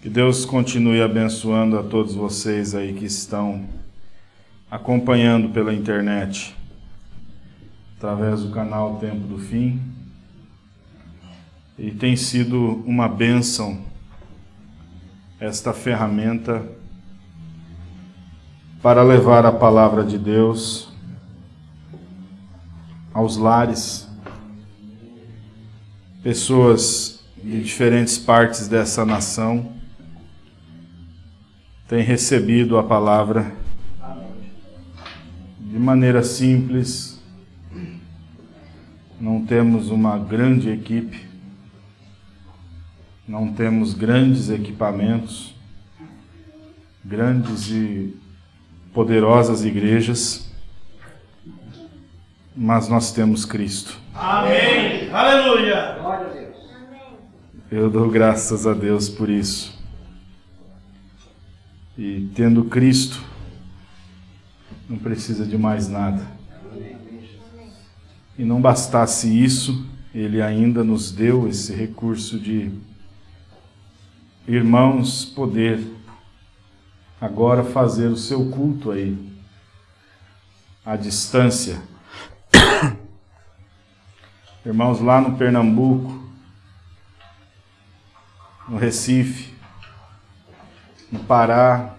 Que Deus continue abençoando a todos vocês aí que estão acompanhando pela internet, através do canal Tempo do Fim. E tem sido uma bênção esta ferramenta para levar a palavra de Deus aos lares. Pessoas de diferentes partes dessa nação tem recebido a palavra de maneira simples. Não temos uma grande equipe, não temos grandes equipamentos, grandes e poderosas igrejas, mas nós temos Cristo. Amém. Aleluia. Glória a Deus. Eu dou graças a Deus por isso. E tendo Cristo, não precisa de mais nada. E não bastasse isso, Ele ainda nos deu esse recurso de irmãos poder agora fazer o seu culto aí, à distância. Irmãos lá no Pernambuco, no Recife, no Pará,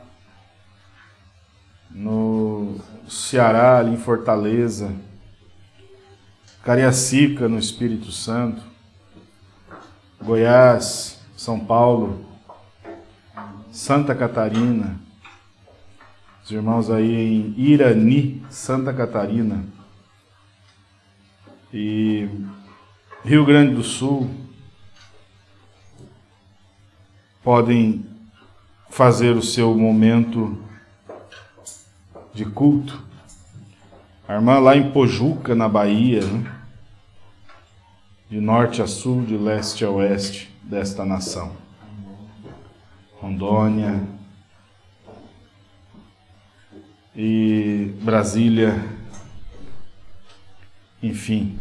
no Ceará, ali em Fortaleza, Cariacica, no Espírito Santo, Goiás, São Paulo, Santa Catarina, os irmãos aí em Irani, Santa Catarina, e Rio Grande do Sul, podem fazer o seu momento de culto. A irmã lá em Pojuca, na Bahia, né? de norte a sul, de leste a oeste desta nação. Rondônia e Brasília, enfim,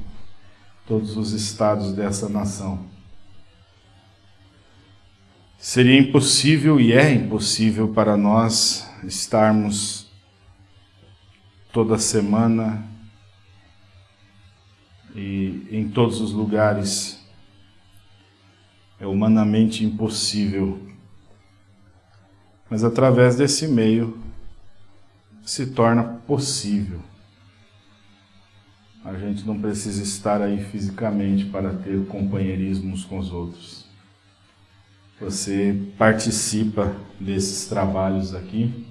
todos os estados dessa nação. Seria impossível e é impossível para nós estarmos toda semana e em todos os lugares. É humanamente impossível. Mas através desse meio se torna possível. A gente não precisa estar aí fisicamente para ter companheirismo uns com os outros. Você participa desses trabalhos aqui,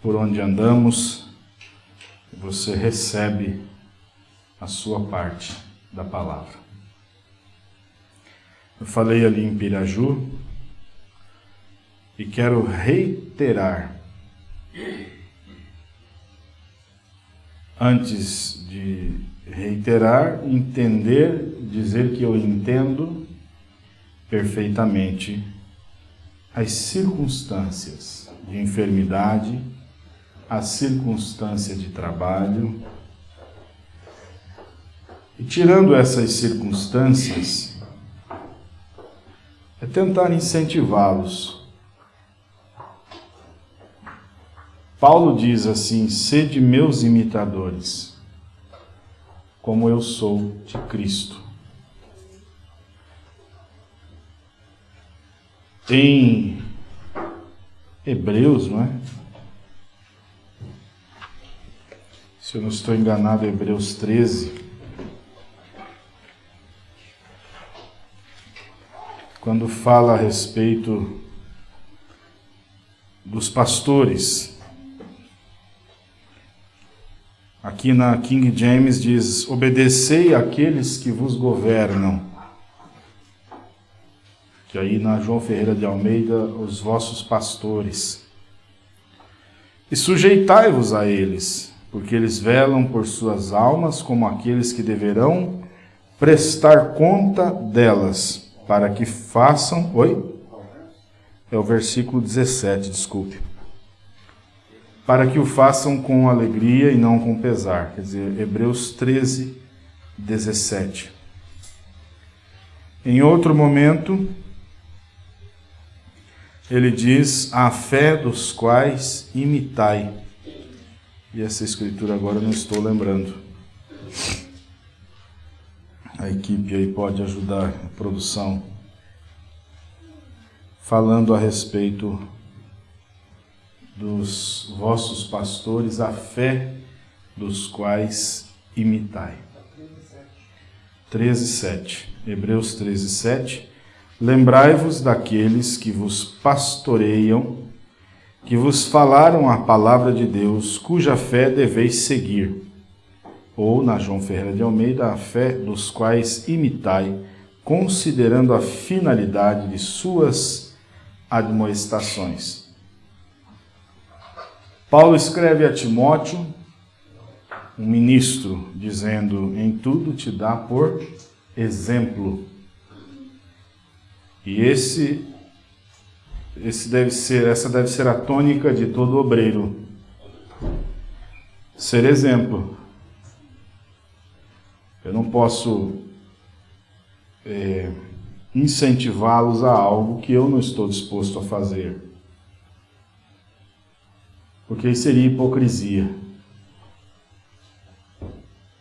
por onde andamos, você recebe a sua parte da palavra. Eu falei ali em Piraju e quero reiterar, antes de reiterar, entender, dizer que eu entendo perfeitamente as circunstâncias de enfermidade, a circunstância de trabalho. E tirando essas circunstâncias, é tentar incentivá-los. Paulo diz assim: sede meus imitadores, como eu sou de Cristo. Tem Hebreus, não é? Se eu não estou enganado, Hebreus 13. Quando fala a respeito dos pastores. Aqui na King James diz: Obedecei àqueles que vos governam que aí na João Ferreira de Almeida, os vossos pastores. E sujeitai-vos a eles, porque eles velam por suas almas como aqueles que deverão prestar conta delas, para que façam. Oi? É o versículo 17, desculpe. Para que o façam com alegria e não com pesar. Quer dizer, Hebreus 13, 17. Em outro momento, ele diz: A fé dos quais imitai. E essa escritura agora não estou lembrando. A equipe aí pode ajudar a produção. Falando a respeito dos vossos pastores, a fé dos quais imitai. 13, 7. Hebreus 13, 7. Lembrai-vos daqueles que vos pastoreiam, que vos falaram a palavra de Deus, cuja fé deveis seguir. Ou, na João Ferreira de Almeida, a fé dos quais imitai, considerando a finalidade de suas admoestações. Paulo escreve a Timóteo, um ministro, dizendo: Em tudo te dá por exemplo e esse, esse deve ser, essa deve ser a tônica de todo obreiro. Ser exemplo. Eu não posso é, incentivá-los a algo que eu não estou disposto a fazer. Porque seria hipocrisia.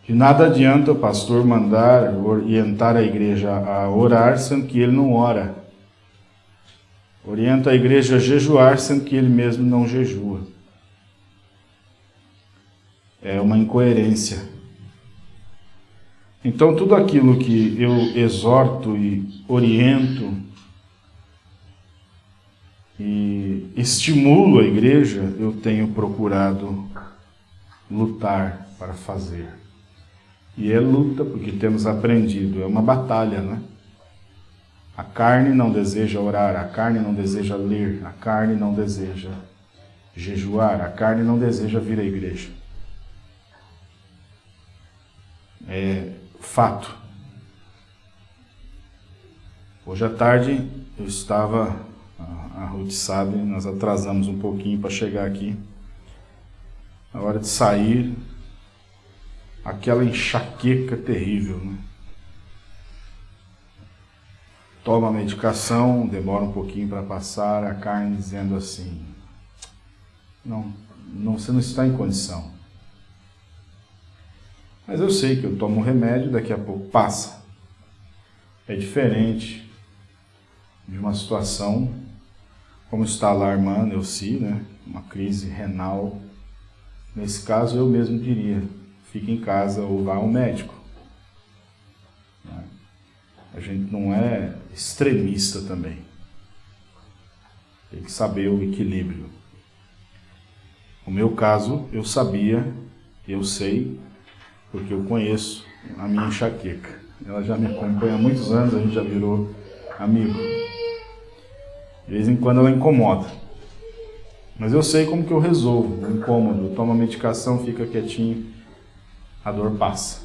De nada adianta o pastor mandar orientar a igreja a orar, sendo que ele não ora. Orienta a igreja a jejuar, sendo que ele mesmo não jejua. É uma incoerência. Então, tudo aquilo que eu exorto e oriento e estimulo a igreja, eu tenho procurado lutar para fazer. E é luta, porque temos aprendido, é uma batalha, né? A carne não deseja orar, a carne não deseja ler, a carne não deseja jejuar, a carne não deseja vir à igreja. É fato. Hoje à tarde eu estava, a Ruth sabe, nós atrasamos um pouquinho para chegar aqui. Na hora de sair, aquela enxaqueca terrível. Né? Toma a medicação, demora um pouquinho para passar, a carne dizendo assim: não, não, você não está em condição. Mas eu sei que eu tomo um remédio, daqui a pouco passa. É diferente de uma situação como está lá a irmã Neuci, né? uma crise renal. Nesse caso, eu mesmo diria, fique em casa ou vá ao médico. Né? A gente não é extremista também. Tem que saber o equilíbrio. No meu caso, eu sabia, eu sei, porque eu conheço a minha enxaqueca. Ela já me acompanha há muitos anos, a gente já virou amigo. De vez em quando ela incomoda. Mas eu sei como que eu resolvo o incômodo. Eu tomo a medicação, fica quietinho a dor passa.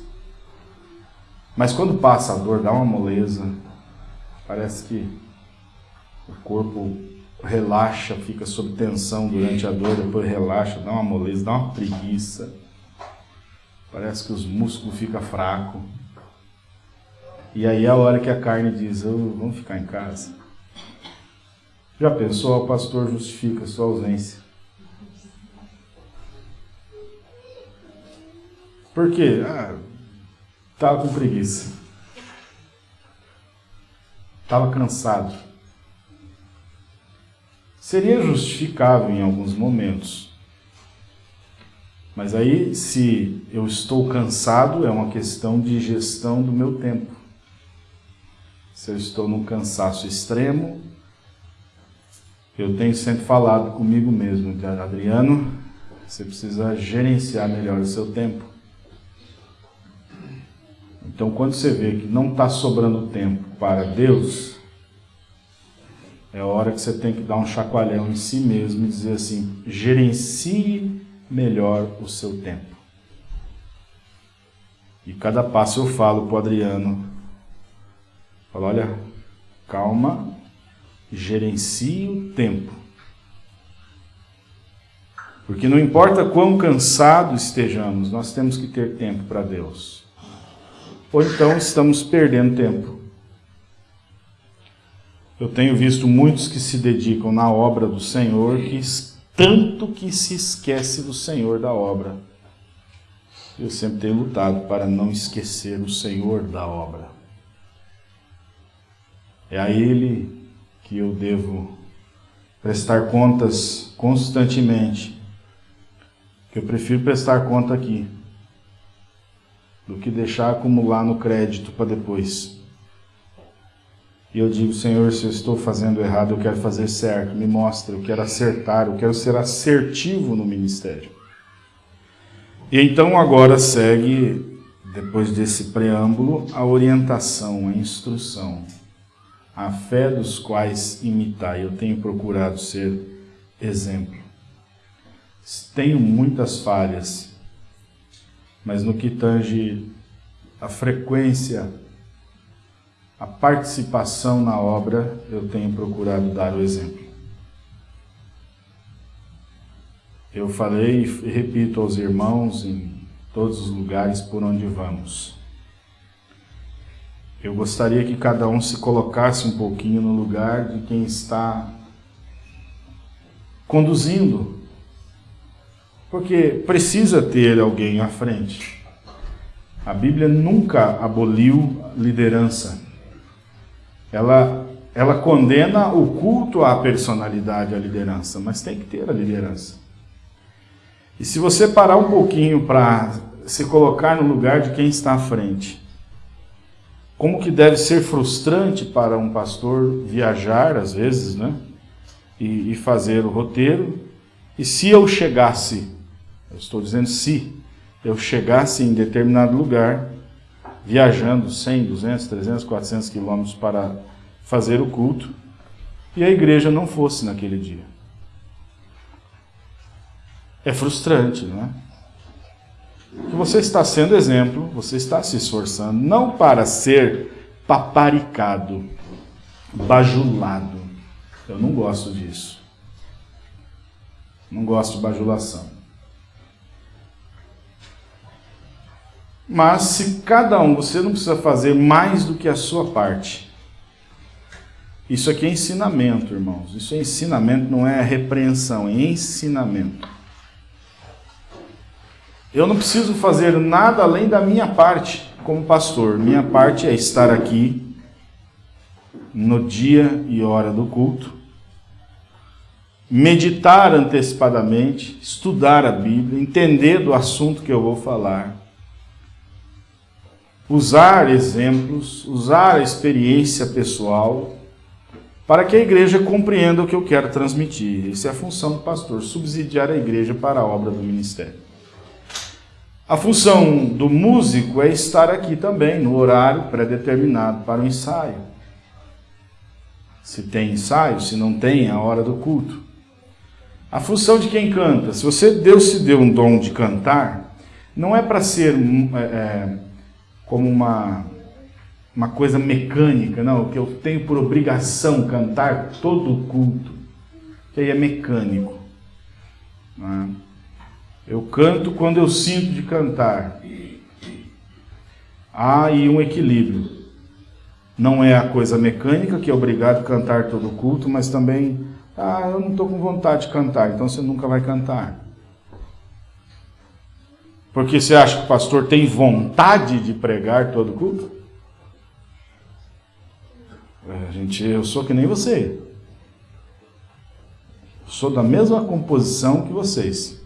Mas quando passa a dor, dá uma moleza, parece que o corpo relaxa, fica sob tensão durante a dor, depois relaxa, dá uma moleza, dá uma preguiça. Parece que os músculos ficam fracos. E aí é a hora que a carne diz, oh, vamos ficar em casa. Já pensou, o pastor justifica sua ausência. Por quê? Ah, estava com preguiça. Estava cansado. Seria justificável em alguns momentos. Mas aí, se eu estou cansado, é uma questão de gestão do meu tempo. Se eu estou num cansaço extremo, eu tenho sempre falado comigo mesmo, Adriano, você precisa gerenciar melhor o seu tempo. Então, quando você vê que não está sobrando tempo para Deus, é hora que você tem que dar um chacoalhão em si mesmo e dizer assim: gerencie melhor o seu tempo. E cada passo eu falo para o Adriano: falo, olha, calma, gerencie o tempo. Porque não importa quão cansado estejamos, nós temos que ter tempo para Deus ou então estamos perdendo tempo. Eu tenho visto muitos que se dedicam na obra do Senhor, que tanto que se esquece do Senhor da obra. Eu sempre tenho lutado para não esquecer o Senhor da obra. É a Ele que eu devo prestar contas constantemente. Que eu prefiro prestar conta aqui do que deixar acumular no crédito para depois. E eu digo, Senhor, se eu estou fazendo errado, eu quero fazer certo, me mostra, eu quero acertar, eu quero ser assertivo no ministério. E então agora segue, depois desse preâmbulo, a orientação, a instrução, a fé dos quais imitar. Eu tenho procurado ser exemplo. Tenho muitas falhas, mas no que tange a frequência, a participação na obra, eu tenho procurado dar o exemplo. Eu falei e repito aos irmãos em todos os lugares por onde vamos. Eu gostaria que cada um se colocasse um pouquinho no lugar de quem está conduzindo, porque precisa ter alguém à frente. A Bíblia nunca aboliu liderança. Ela, ela condena o culto à personalidade, à liderança, mas tem que ter a liderança. E se você parar um pouquinho para se colocar no lugar de quem está à frente, como que deve ser frustrante para um pastor viajar, às vezes, né? E, e fazer o roteiro. E se eu chegasse, eu estou dizendo se, eu chegasse em determinado lugar, viajando 100, 200, 300, 400 quilômetros para fazer o culto, e a igreja não fosse naquele dia. É frustrante, não é? Você está sendo exemplo, você está se esforçando, não para ser paparicado, bajulado. Eu não gosto disso. Não gosto de bajulação. Mas se cada um, você não precisa fazer mais do que a sua parte. Isso aqui é ensinamento, irmãos. Isso é ensinamento, não é repreensão, é ensinamento. Eu não preciso fazer nada além da minha parte como pastor. Minha parte é estar aqui no dia e hora do culto, meditar antecipadamente, estudar a Bíblia, entender do assunto que eu vou falar, usar exemplos, usar a experiência pessoal, para que a igreja compreenda o que eu quero transmitir. Essa é a função do pastor, subsidiar a igreja para a obra do ministério. A função do músico é estar aqui também, no horário pré-determinado para o ensaio. Se tem ensaio, se não tem, é a hora do culto. A função de quem canta, se você Deus se deu um dom de cantar, não é para ser é, é, como uma, uma coisa mecânica, não, que eu tenho por obrigação cantar todo o culto, que aí é mecânico. Não é? Eu canto quando eu sinto de cantar. Há aí um equilíbrio. Não é a coisa mecânica que é obrigado a cantar todo o culto, mas também, ah, eu não estou com vontade de cantar, então você nunca vai cantar. Porque você acha que o pastor tem vontade de pregar todo culto? É, gente, eu sou que nem você. sou da mesma composição que vocês.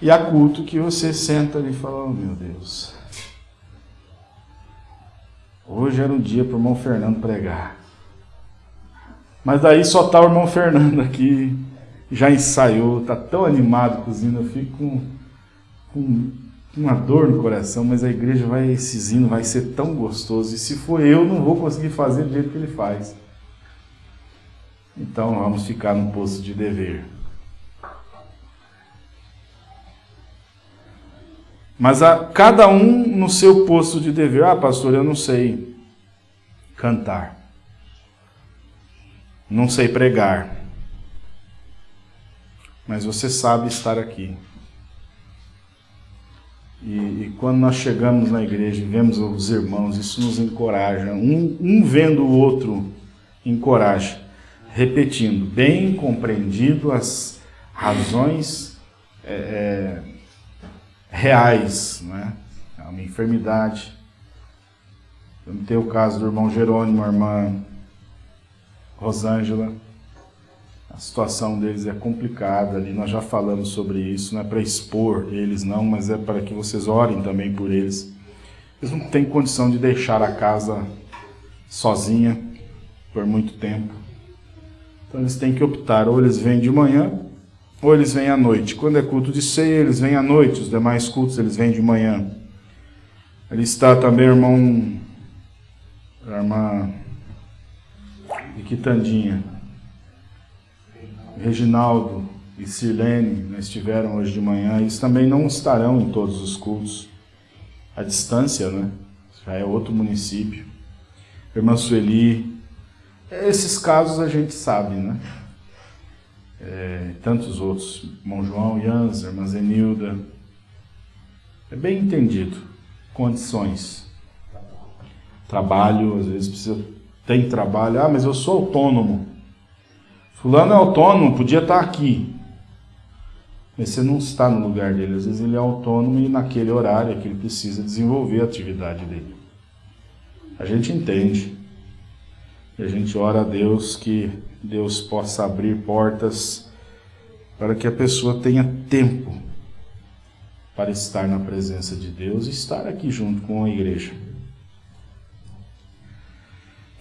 E há culto que você senta ali e fala, oh meu Deus. Hoje era um dia para o irmão Fernando pregar. Mas daí só está o irmão Fernando aqui, já ensaiou, está tão animado cozinhando, eu fico com, com uma dor no coração, mas a igreja vai, esses hinos vai ser tão gostoso. E se for eu, não vou conseguir fazer do jeito que ele faz. Então vamos ficar no posto de dever. Mas a cada um no seu posto de dever. Ah, pastor, eu não sei cantar. Não sei pregar. Mas você sabe estar aqui. E, e, quando nós chegamos na igreja e vemos os irmãos, isso nos encoraja. Um, um vendo o outro encoraja. Repetindo, bem compreendido as razões é, é, reais, né? É uma enfermidade. Vamos ter o caso do irmão Jerônimo, a irmã Rosângela. A situação deles é complicada ali, nós já falamos sobre isso, não é para expor eles não, mas é para que vocês orem também por eles. Eles não têm condição de deixar a casa sozinha por muito tempo. Então eles têm que optar, ou eles vêm de manhã, ou eles vêm à noite. Quando é culto de ceia, eles vêm à noite, os demais cultos eles vêm de manhã. Ali está também o irmão, a irmã de Quitandinha, Reginaldo e Sirlene estiveram hoje de manhã, eles também não estarão em todos os cultos. A distância, né? Já é outro município. Irmã Sueli, esses casos a gente sabe, né? É, tantos outros, irmão João, Jans, irmã Zenilda. É bem entendido. Condições. Trabalho, às vezes precisa. Tem trabalho. Ah, mas eu sou autônomo. Fulano é autônomo, podia estar aqui. Mas você não está no lugar dele. Às vezes ele é autônomo e naquele horário é que ele precisa desenvolver a atividade dele. A gente entende. E a gente ora a Deus que Deus possa abrir portas para que a pessoa tenha tempo para estar na presença de Deus e estar aqui junto com a igreja.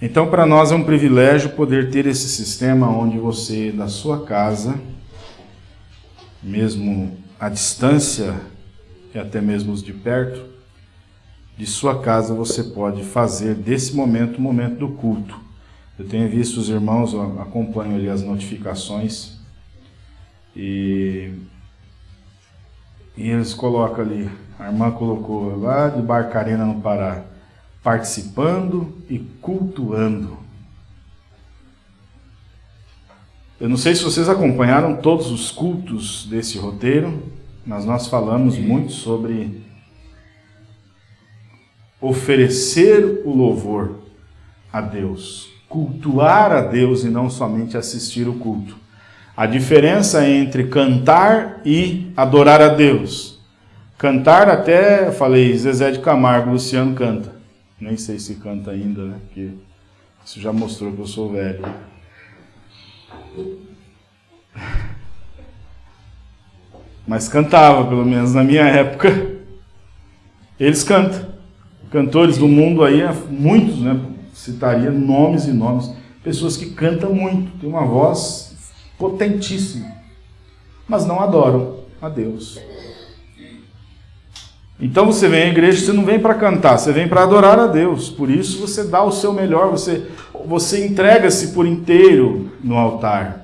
Então, para nós é um privilégio poder ter esse sistema onde você, da sua casa, mesmo à distância e até mesmo os de perto, de sua casa você pode fazer desse momento o momento do culto. Eu tenho visto os irmãos, acompanho ali as notificações e, e eles colocam ali, a irmã colocou lá de Barcarena no Pará, participando e cultuando. Eu não sei se vocês acompanharam todos os cultos desse roteiro, mas nós falamos muito sobre oferecer o louvor a Deus, cultuar a Deus e não somente assistir o culto. A diferença entre cantar e adorar a Deus. Cantar até, falei, Zezé de Camargo, Luciano canta. Nem sei se canta ainda, né? Porque isso já mostrou que eu sou velho. Mas cantava, pelo menos na minha época. Eles cantam. Cantores do mundo aí, muitos, né? citaria nomes e nomes, pessoas que cantam muito, têm uma voz potentíssima, mas não adoram a Deus. Então você vem à igreja, você não vem para cantar, você vem para adorar a Deus. Por isso você dá o seu melhor, você, você entrega-se por inteiro no altar.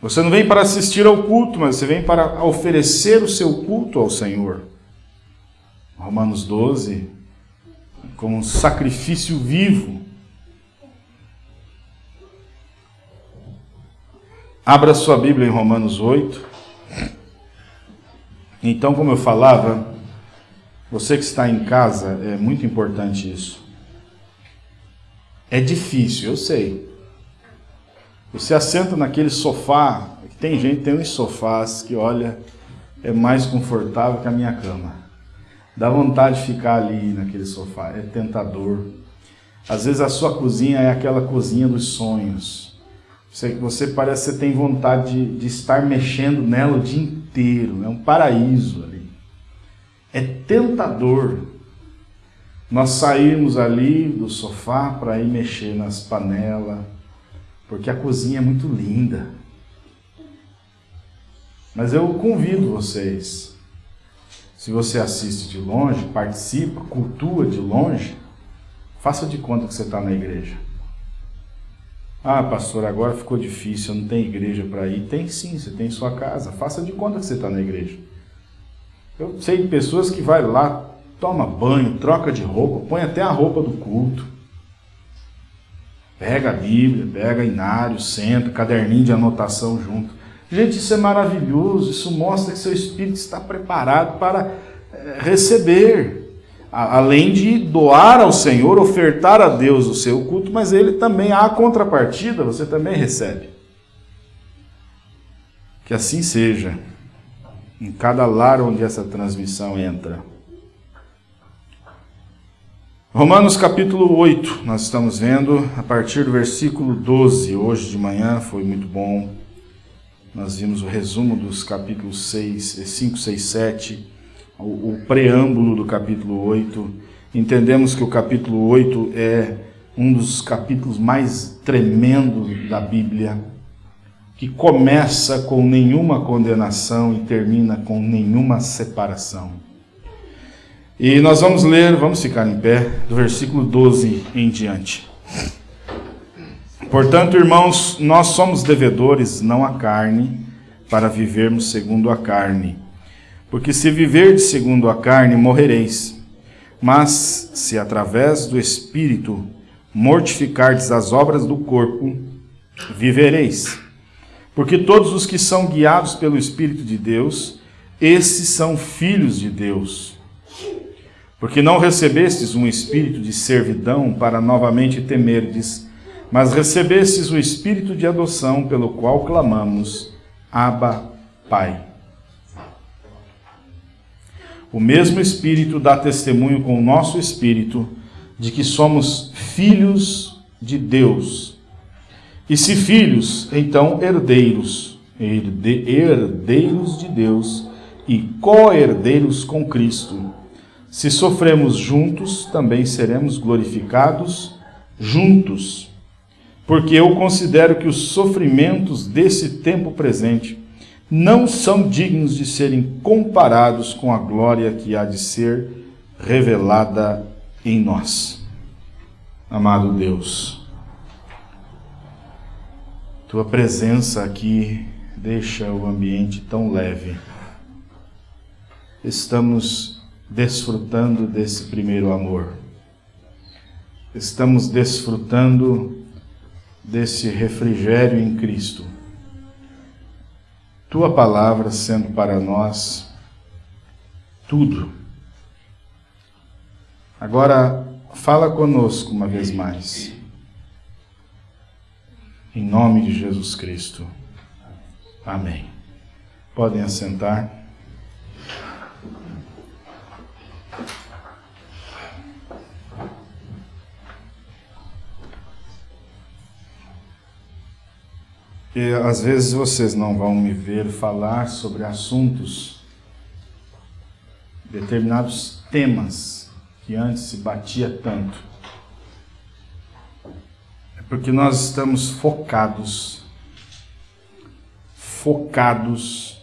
Você não vem para assistir ao culto, mas você vem para oferecer o seu culto ao Senhor. Romanos 12, como um sacrifício vivo. Abra sua Bíblia em Romanos 8. Então, como eu falava, você que está em casa, é muito importante isso. É difícil, eu sei. Você assenta naquele sofá, tem gente, tem uns sofás que, olha, é mais confortável que a minha cama. Dá vontade de ficar ali naquele sofá, é tentador. Às vezes a sua cozinha é aquela cozinha dos sonhos. Você, você parece que tem vontade de, de estar mexendo nela o dia inteiro, é um paraíso ali. É tentador nós sairmos ali do sofá para ir mexer nas panelas, porque a cozinha é muito linda. Mas eu convido vocês se você assiste de longe, participa, cultua de longe, faça de conta que você está na igreja. Ah, pastor, agora ficou difícil, não tenho igreja para ir. Tem sim, você tem sua casa. Faça de conta que você está na igreja. Eu sei de pessoas que vai lá, toma banho, troca de roupa, põe até a roupa do culto. Pega a Bíblia, pega inário, senta, caderninho de anotação junto. Gente, isso é maravilhoso, isso mostra que seu espírito está preparado para eh, receber. Além de doar ao Senhor, ofertar a Deus o seu culto, mas ele também, há contrapartida, você também recebe. Que assim seja, em cada lar onde essa transmissão entra. Romanos capítulo 8, nós estamos vendo a partir do versículo 12. Hoje de manhã foi muito bom. Nós vimos o resumo dos capítulos 6, 5, 6, 7 o, preâmbulo do capítulo 8. Entendemos que o capítulo 8 é um dos capítulos mais tremendos da Bíblia, que começa com nenhuma condenação e termina com nenhuma separação. E nós vamos ler, vamos ficar em pé, do versículo 12 em diante. Portanto, irmãos, nós somos devedores, não a carne, para vivermos segundo a carne. Porque se viverdes segundo a carne, morrereis. Mas se através do Espírito mortificardes as obras do corpo, vivereis. Porque todos os que são guiados pelo Espírito de Deus, esses são filhos de Deus. Porque não recebestes um espírito de servidão para novamente temerdes, mas recebestes o espírito de adoção pelo qual clamamos: Abba, Pai. O mesmo Espírito dá testemunho com o nosso espírito de que somos filhos de Deus. E se filhos, então herdeiros, herdeiros de Deus e co-herdeiros com Cristo. Se sofremos juntos, também seremos glorificados juntos. Porque eu considero que os sofrimentos desse tempo presente não são dignos de serem comparados com a glória que há de ser revelada em nós. Amado Deus, tua presença aqui deixa o ambiente tão leve. Estamos desfrutando desse primeiro amor. Estamos desfrutando desse refrigério em Cristo tua palavra sendo para nós tudo. Agora, fala conosco uma vez mais. Em nome de Jesus Cristo. Amém. Podem assentar. Que às vezes vocês não vão me ver falar sobre assuntos, determinados temas que antes se batia tanto. É porque nós estamos focados, focados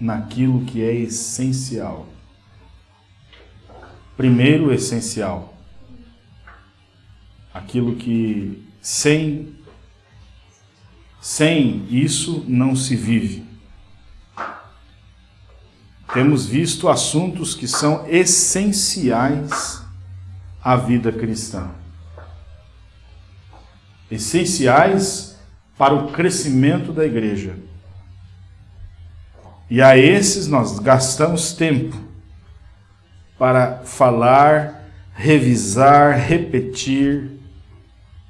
naquilo que é essencial. Primeiro, essencial. Aquilo que sem sem isso não se vive. Temos visto assuntos que são essenciais à vida cristã. Essenciais para o crescimento da igreja. E a esses nós gastamos tempo para falar, revisar, repetir,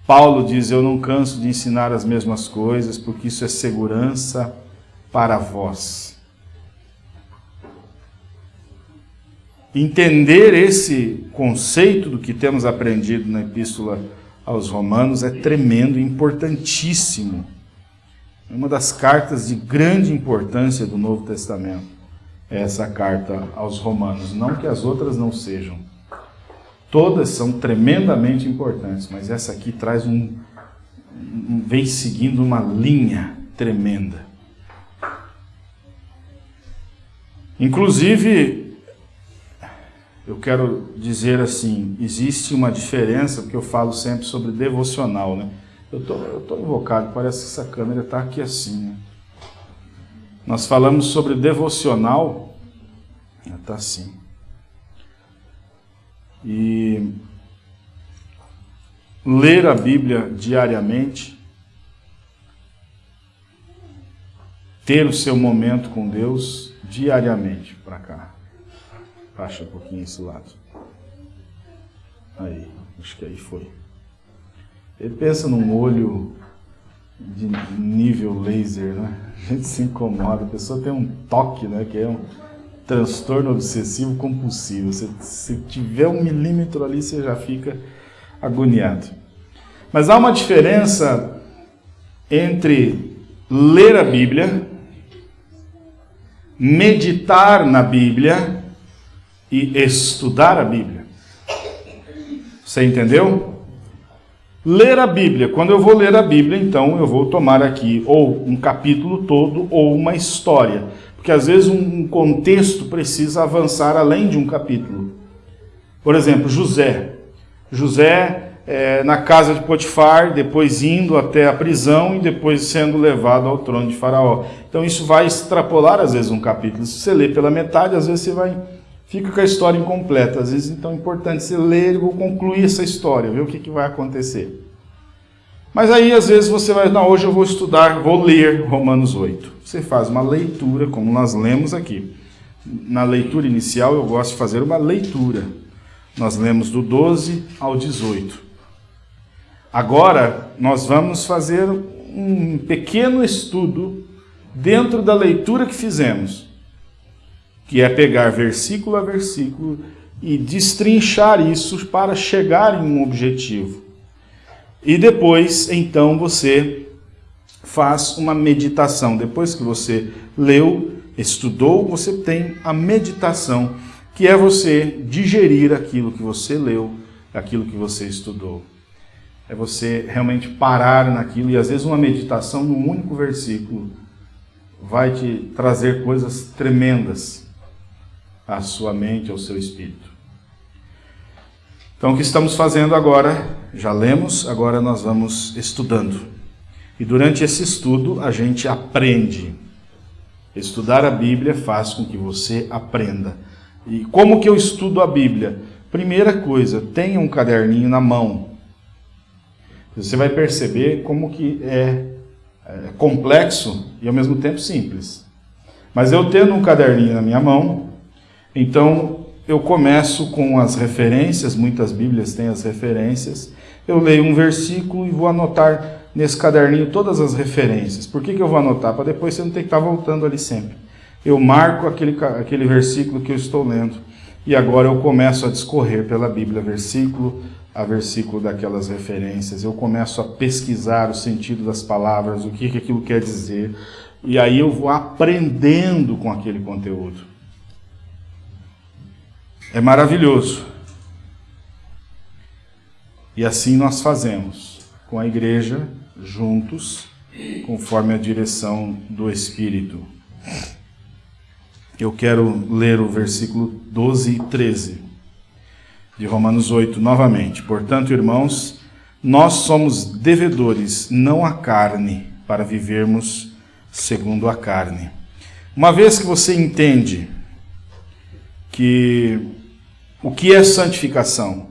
Paulo diz: Eu não canso de ensinar as mesmas coisas, porque isso é segurança para vós. Entender esse conceito do que temos aprendido na Epístola aos Romanos é tremendo, importantíssimo. É uma das cartas de grande importância do Novo Testamento. É essa carta aos Romanos. Não que as outras não sejam. Todas são tremendamente importantes, mas essa aqui traz um, um vem seguindo uma linha tremenda. Inclusive, eu quero dizer assim, existe uma diferença, porque eu falo sempre sobre devocional, né? Eu tô, eu tô invocado, parece que essa câmera está aqui assim, né? Nós falamos sobre devocional, está assim. E ler a Bíblia diariamente, ter o seu momento com Deus diariamente para cá. Baixa um pouquinho esse lado. Aí, acho que aí foi. Ele pensa num olho de nível laser, né? A gente se incomoda, a pessoa tem um toque, né? Que é um transtorno obsessivo compulsivo. Se, se tiver um milímetro ali, você já fica agoniado. Mas há uma diferença entre ler a Bíblia, meditar na Bíblia e estudar a Bíblia. Você entendeu? Ler a Bíblia. Quando eu vou ler a Bíblia, então eu vou tomar aqui ou um capítulo todo ou uma história. Porque às vezes um contexto precisa avançar além de um capítulo. Por exemplo, José. José é, na casa de Potifar, depois indo até a prisão e depois sendo levado ao trono de Faraó. Então isso vai extrapolar às vezes um capítulo. Se você lê pela metade, às vezes você vai fica com a história incompleta. Às vezes então é importante você ler vou concluir essa história, ver o que, que vai acontecer. Mas aí às vezes você vai, não, hoje eu vou estudar, vou ler Romanos 8. Você faz uma leitura, como nós lemos aqui. Na leitura inicial eu gosto de fazer uma leitura. Nós lemos do 12 ao 18. Agora nós vamos fazer um pequeno estudo dentro da leitura que fizemos, que é pegar versículo a versículo e destrinchar isso para chegar em um objetivo. E depois, então, você faz uma meditação. Depois que você leu, estudou, você tem a meditação, que é você digerir aquilo que você leu, aquilo que você estudou. É você realmente parar naquilo e às vezes uma meditação num único versículo vai te trazer coisas tremendas à sua mente, ao seu espírito. Então, o que estamos fazendo agora, já lemos, agora nós vamos estudando. E durante esse estudo, a gente aprende. Estudar a Bíblia faz com que você aprenda. E como que eu estudo a Bíblia? Primeira coisa, tenha um caderninho na mão. Você vai perceber como que é, é complexo e ao mesmo tempo simples. Mas eu tendo um caderninho na minha mão, então eu começo com as referências, muitas Bíblias têm as referências. Eu leio um versículo e vou anotar nesse caderninho todas as referências. Por que, que eu vou anotar? Para depois você não ter que estar voltando ali sempre. Eu marco aquele, aquele versículo que eu estou lendo. E agora eu começo a discorrer pela Bíblia, versículo a versículo daquelas referências. Eu começo a pesquisar o sentido das palavras, o que, que aquilo quer dizer. E aí eu vou aprendendo com aquele conteúdo. É maravilhoso. E assim nós fazemos, com a igreja, juntos, conforme a direção do Espírito. Eu quero ler o versículo 12 e 13 de Romanos 8 novamente. Portanto, irmãos, nós somos devedores, não a carne, para vivermos segundo a carne. Uma vez que você entende que o que é santificação?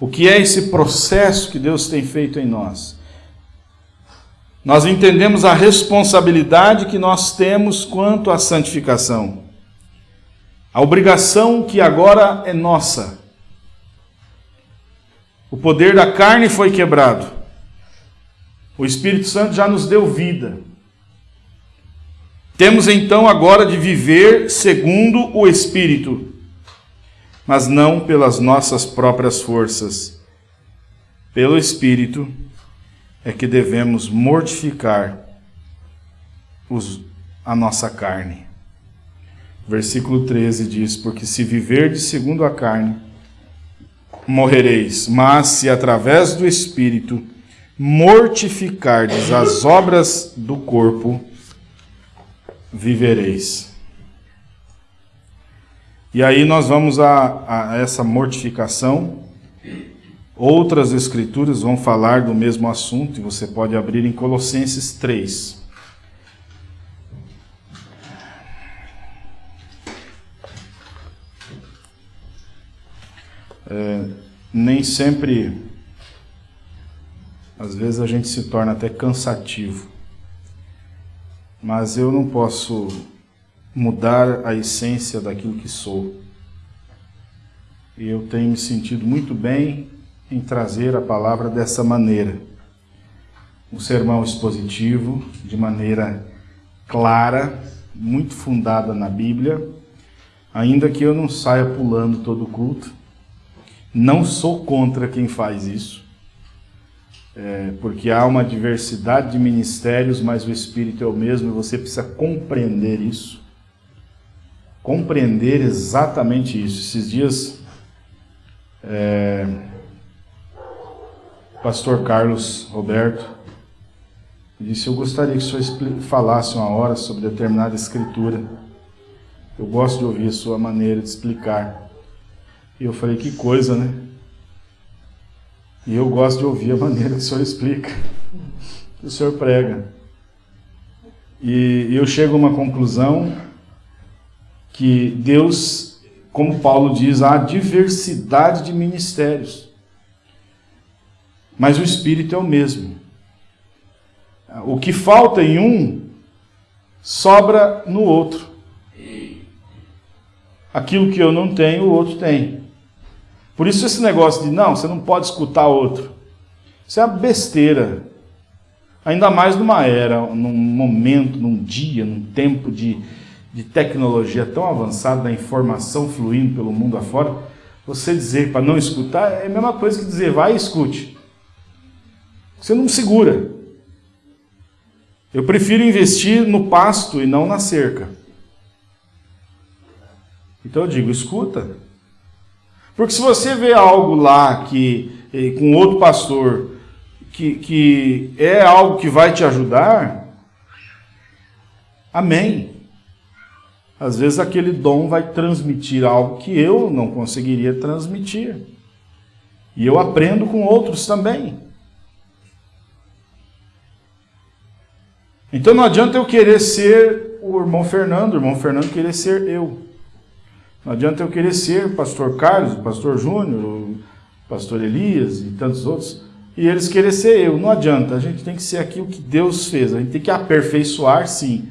O que é esse processo que Deus tem feito em nós? Nós entendemos a responsabilidade que nós temos quanto à santificação. A obrigação que agora é nossa. O poder da carne foi quebrado. O Espírito Santo já nos deu vida. Temos então agora de viver segundo o Espírito mas não pelas nossas próprias forças. Pelo Espírito é que devemos mortificar os, a nossa carne. Versículo 13 diz: Porque se viverdes segundo a carne, morrereis, mas se através do Espírito mortificardes as obras do corpo, vivereis. E aí nós vamos a, a essa mortificação. Outras escrituras vão falar do mesmo assunto, e você pode abrir em Colossenses 3. É, nem sempre, às vezes a gente se torna até cansativo, mas eu não posso mudar a essência daquilo que sou. e eu tenho me sentido muito bem em trazer a palavra dessa maneira. Um sermão expositivo, de maneira clara, muito fundada na Bíblia, ainda que eu não saia pulando todo o culto. Não sou contra quem faz isso, é, porque há uma diversidade de ministérios, mas o Espírito é o mesmo e você precisa compreender isso. Compreender exatamente isso. Esses dias, é, pastor Carlos Roberto disse: Eu gostaria que o senhor falasse uma hora sobre determinada escritura. Eu gosto de ouvir a sua maneira de explicar. E eu falei: Que coisa, né? E eu gosto de ouvir a maneira que o senhor explica, que o senhor prega. E eu chego a uma conclusão que Deus, como Paulo diz, há diversidade de ministérios. Mas o Espírito é o mesmo. O que falta em um, sobra no outro. Aquilo que eu não tenho, o outro tem. Por isso esse negócio de não, você não pode escutar outro. Isso é uma besteira. Ainda mais numa era, num momento, num dia, num tempo de, de tecnologia tão avançada, da informação fluindo pelo mundo afora, você dizer para não escutar é a mesma coisa que dizer vai e escute. Você não segura. Eu prefiro investir no pasto e não na cerca. Então eu digo, escuta. Porque se você vê algo lá que eh, com outro pastor que, que é algo que vai te ajudar, amém. Às vezes aquele dom vai transmitir algo que eu não conseguiria transmitir. E eu aprendo com outros também. Então não adianta eu querer ser o irmão Fernando, o irmão Fernando querer ser eu. Não adianta eu querer ser o pastor Carlos, o pastor Júnior, o pastor Elias e tantos outros, e eles querer ser eu. Não adianta, a gente tem que ser aquilo que Deus fez, a gente tem que aperfeiçoar sim.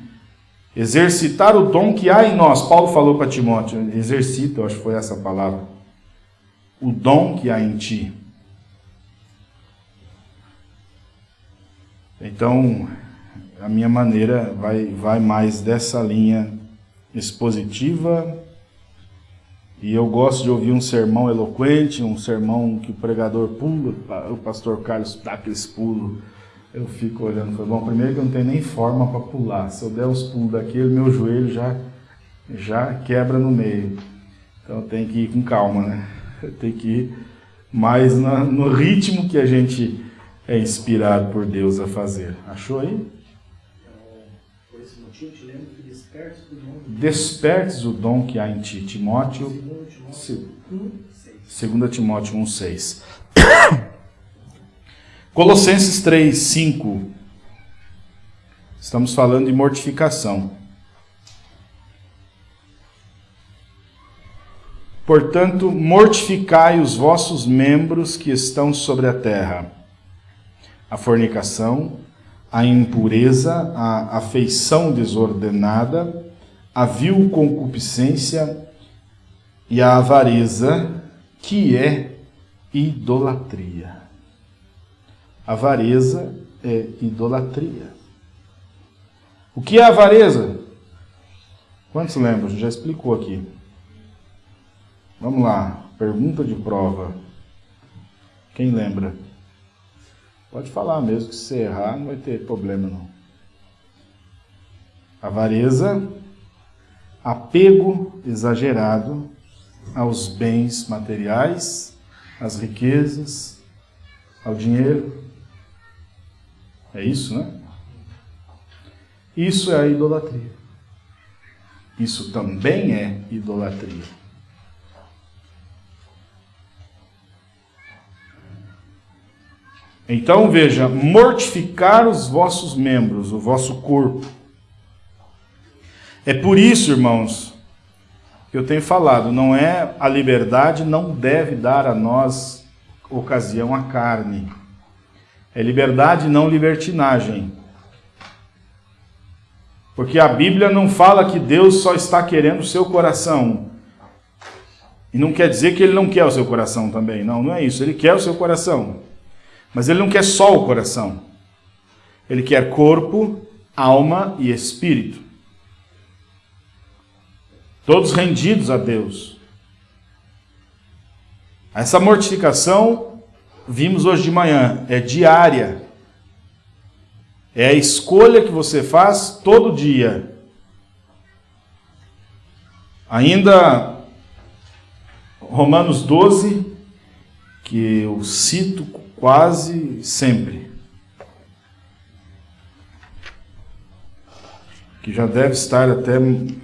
Exercitar o dom que há em nós. Paulo falou para Timóteo, exercita, eu acho que foi essa palavra. O dom que há em ti. Então, a minha maneira vai, vai mais dessa linha expositiva e eu gosto de ouvir um sermão eloquente, um sermão que o pregador pula, o pastor Carlos dá aqueles pulos. Eu fico olhando, falei, bom, primeiro que eu não tenho nem forma para pular. Se eu der os pulos daquele, meu joelho já, já quebra no meio. Então tem que ir com calma, né? Tem que ir mais na, no ritmo que a gente é inspirado por Deus a fazer. Achou aí? Por esse motivo, te lembro que despertes o dom. Despertes o dom que há em ti. Timóteo, 2 Timóteo 1,6. Colossenses 3, 5. Estamos falando de mortificação. Portanto, mortificai os vossos membros que estão sobre a terra: a fornicação, a impureza, a afeição desordenada, a vil concupiscência e a avareza, que é idolatria. Avareza é idolatria. O que é avareza? Quantos lembram? Já explicou aqui. Vamos lá, pergunta de prova. Quem lembra? Pode falar mesmo, que se errar não vai ter problema não. Avareza, apego exagerado aos bens materiais, às riquezas, ao dinheiro. É isso, né? Isso é a idolatria. Isso também é idolatria. Então veja, mortificar os vossos membros, o vosso corpo. É por isso, irmãos, que eu tenho falado, não é a liberdade não deve dar a nós ocasião à carne. É liberdade, não libertinagem. Porque a Bíblia não fala que Deus só está querendo o seu coração. E não quer dizer que ele não quer o seu coração também. Não, não é isso. Ele quer o seu coração. Mas ele não quer só o coração. Ele quer corpo, alma e espírito. Todos rendidos a Deus. Essa mortificação, vimos hoje de manhã, é diária. É a escolha que você faz todo dia. Ainda Romanos 12, que eu cito quase sempre. Que já deve estar até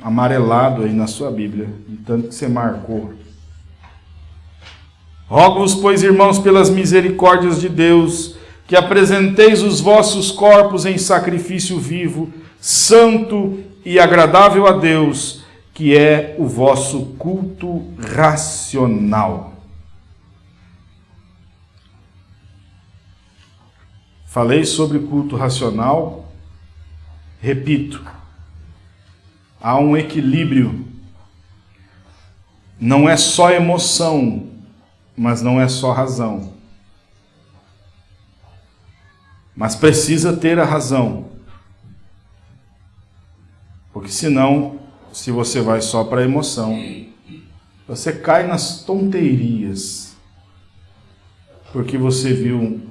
amarelado aí na sua Bíblia, de tanto que você marcou. Rogo-vos, pois, irmãos, pelas misericórdias de Deus, que apresenteis os vossos corpos em sacrifício vivo, santo e agradável a Deus, que é o vosso culto racional. Falei sobre culto racional, repito, há um equilíbrio. Não é só emoção, mas não é só razão. Mas precisa ter a razão. Porque senão se você vai só para a emoção, você cai nas tonterias. Porque você viu um,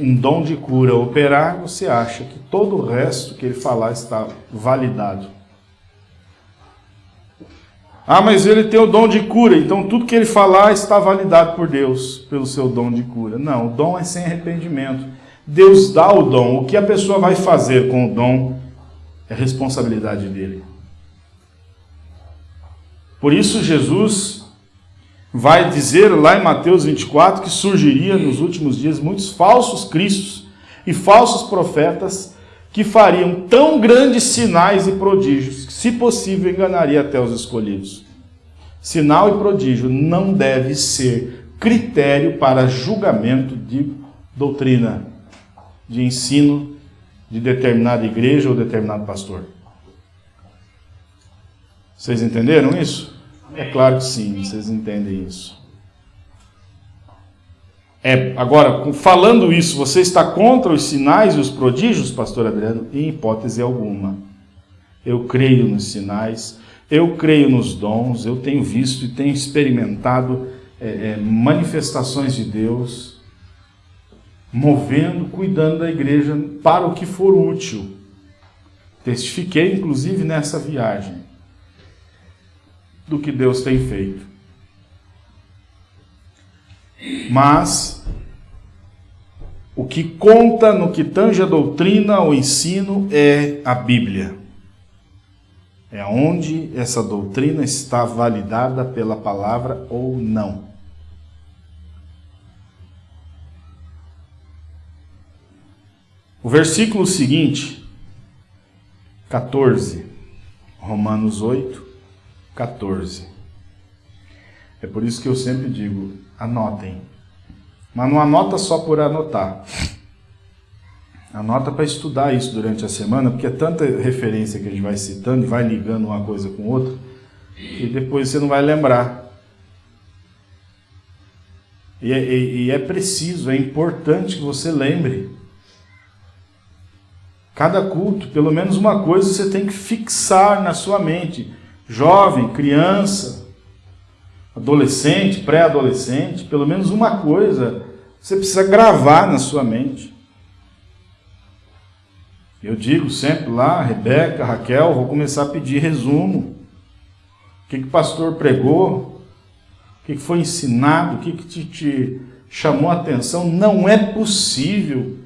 um dom de cura operar, você acha que todo o resto que ele falar está validado. Ah, mas ele tem o dom de cura, então tudo que ele falar está validado por Deus, pelo seu dom de cura. Não, o dom é sem arrependimento. Deus dá o dom, o que a pessoa vai fazer com o dom é responsabilidade dele. Por isso, Jesus vai dizer lá em Mateus 24 que surgiria nos últimos dias muitos falsos cristos e falsos profetas que fariam tão grandes sinais e prodígios se possível, enganaria até os escolhidos. Sinal e prodígio não deve ser critério para julgamento de doutrina, de ensino de determinada igreja ou determinado pastor. Vocês entenderam isso? É claro que sim, vocês entendem isso. É, agora, falando isso, você está contra os sinais e os prodígios, pastor Adriano? Em hipótese alguma. Eu creio nos sinais, eu creio nos dons, eu tenho visto e tenho experimentado é, é, manifestações de Deus, movendo, cuidando da igreja para o que for útil. Testifiquei, inclusive, nessa viagem do que Deus tem feito. Mas o que conta no que tange a doutrina, o ensino, é a Bíblia. É onde essa doutrina está validada pela palavra ou não. O versículo seguinte, 14, Romanos 8, 14. É por isso que eu sempre digo, anotem. Mas não anota só por anotar. Anota para estudar isso durante a semana, porque é tanta referência que a gente vai citando e vai ligando uma coisa com outra, que depois você não vai lembrar. E é, e é preciso, é importante que você lembre. Cada culto, pelo menos uma coisa você tem que fixar na sua mente jovem, criança, adolescente, pré-adolescente, pelo menos uma coisa você precisa gravar na sua mente. Eu digo sempre lá, Rebeca, Raquel, vou começar a pedir resumo. O que, que o pastor pregou? O que, que foi ensinado? O que, que te, te chamou a atenção? Não é possível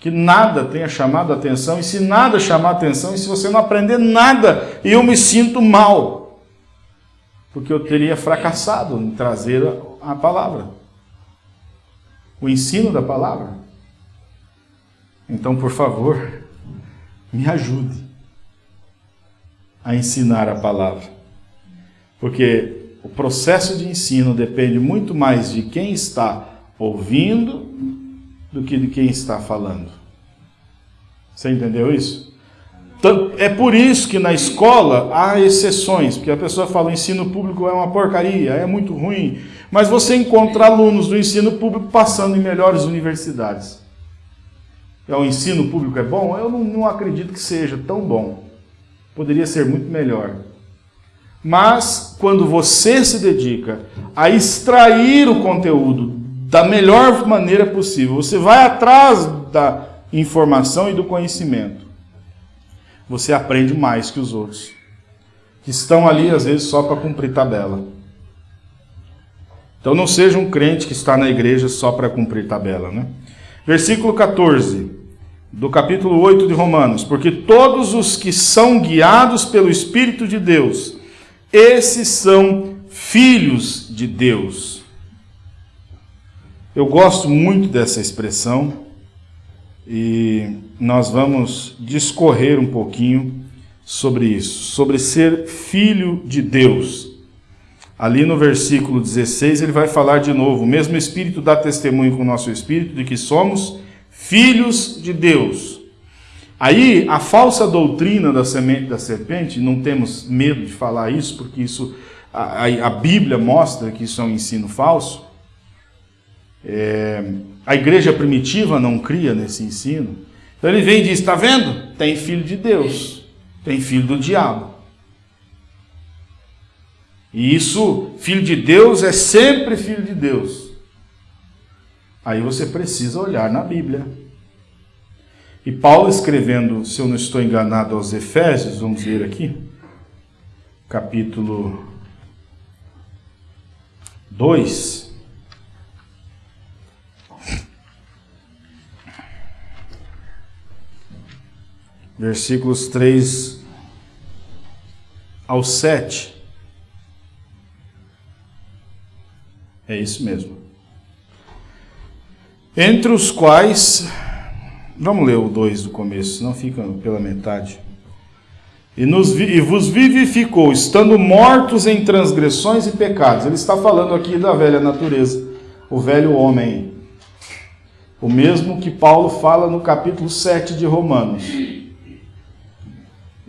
que nada tenha chamado a atenção, e se nada chamar a atenção, e se você não aprender nada, eu me sinto mal, porque eu teria fracassado em trazer a palavra, o ensino da palavra. Então, por favor, me ajude a ensinar a palavra, porque o processo de ensino depende muito mais de quem está ouvindo do que de quem está falando. Você entendeu isso? É por isso que na escola há exceções, porque a pessoa fala o ensino público é uma porcaria, é muito ruim, mas você encontra alunos do ensino público passando em melhores universidades. É, o ensino público é bom? Eu não, não acredito que seja tão bom. Poderia ser muito melhor. Mas quando você se dedica a extrair o conteúdo da melhor maneira possível, você vai atrás da informação e do conhecimento, você aprende mais que os outros, que estão ali às vezes só para cumprir tabela. Então não seja um crente que está na igreja só para cumprir tabela, né? Versículo 14 do capítulo 8 de Romanos, porque todos os que são guiados pelo Espírito de Deus, esses são filhos de Deus. Eu gosto muito dessa expressão e nós vamos discorrer um pouquinho sobre isso, sobre ser filho de Deus. Ali no versículo 16 ele vai falar de novo: o mesmo Espírito dá testemunho com o nosso Espírito de que somos filhos de Deus. Aí, a falsa doutrina da semente da serpente, não temos medo de falar isso, porque isso a, a Bíblia mostra que isso é um ensino falso. É, a igreja primitiva não cria nesse ensino. Então ele vem e diz: está vendo? Tem filho de Deus, tem filho do diabo. E isso, filho de Deus, é sempre filho de Deus. Aí você precisa olhar na Bíblia. E Paulo escrevendo, se eu não estou enganado, aos Efésios, vamos ver aqui, capítulo 2. Versículos 3 ao 7. É isso mesmo entre os quais, vamos ler o 2 do começo, senão fica pela metade. E, nos, e vos vivificou, estando mortos em transgressões e pecados. Ele está falando aqui da velha natureza, o velho homem. O mesmo que Paulo fala no capítulo 7 de Romanos.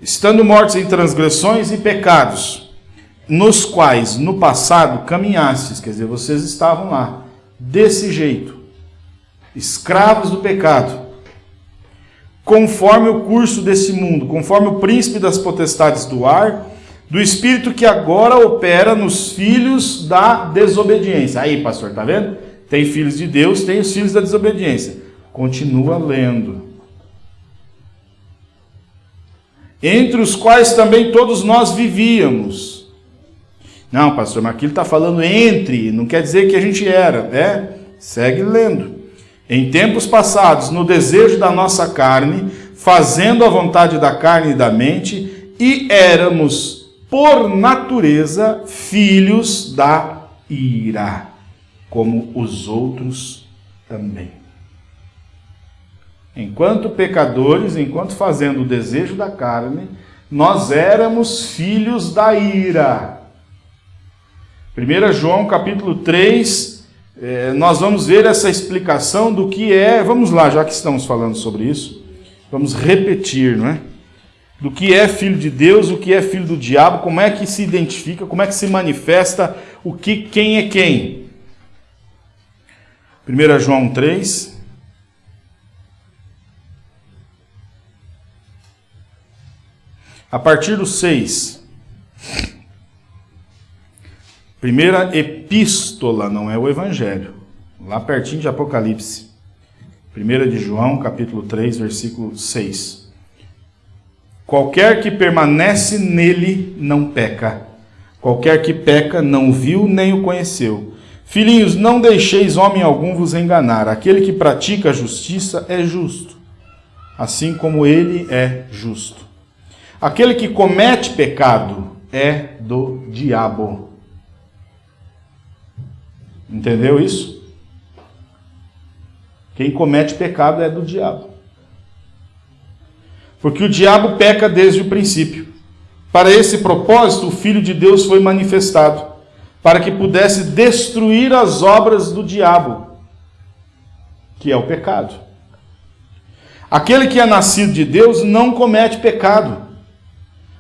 Estando mortos em transgressões e pecados, nos quais no passado caminhastes, quer dizer, vocês estavam lá, desse jeito escravos do pecado, conforme o curso desse mundo, conforme o príncipe das potestades do ar, do espírito que agora opera nos filhos da desobediência. Aí, pastor, tá vendo? Tem filhos de Deus, tem os filhos da desobediência. Continua lendo. Entre os quais também todos nós vivíamos. Não, pastor, mas aqui ele está falando entre, não quer dizer que a gente era, é? Segue lendo. Em tempos passados, no desejo da nossa carne, fazendo a vontade da carne e da mente, e éramos, por natureza, filhos da ira, como os outros também. Enquanto pecadores, enquanto fazendo o desejo da carne, nós éramos filhos da ira. 1 João capítulo 3, é, nós vamos ver essa explicação do que é, vamos lá, já que estamos falando sobre isso, vamos repetir, não é? Do que é filho de Deus, o que é filho do diabo, como é que se identifica, como é que se manifesta, o que, quem é quem. 1 João 3. A partir do 6. Primeira epístola, não é o evangelho. Lá pertinho de Apocalipse. Primeira de João, capítulo 3, versículo 6. Qualquer que permanece nele não peca. Qualquer que peca não viu nem o conheceu. Filhinhos, não deixeis homem algum vos enganar. Aquele que pratica a justiça é justo, assim como ele é justo. Aquele que comete pecado é do diabo Entendeu isso? Quem comete pecado é do diabo. Porque o diabo peca desde o princípio. Para esse propósito, o Filho de Deus foi manifestado, para que pudesse destruir as obras do diabo, que é o pecado. Aquele que é nascido de Deus não comete pecado,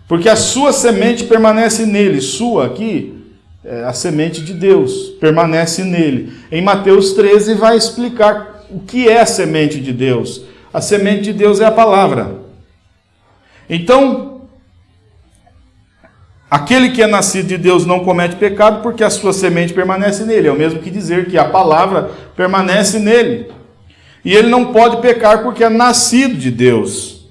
porque a sua semente permanece nele. Sua aqui, é a semente de Deus, permanece nele. Em Mateus 13 vai explicar o que é a semente de Deus. A semente de Deus é a palavra. Então, aquele que é nascido de Deus não comete pecado porque a sua semente permanece nele. É o mesmo que dizer que a palavra permanece nele. E ele não pode pecar porque é nascido de Deus.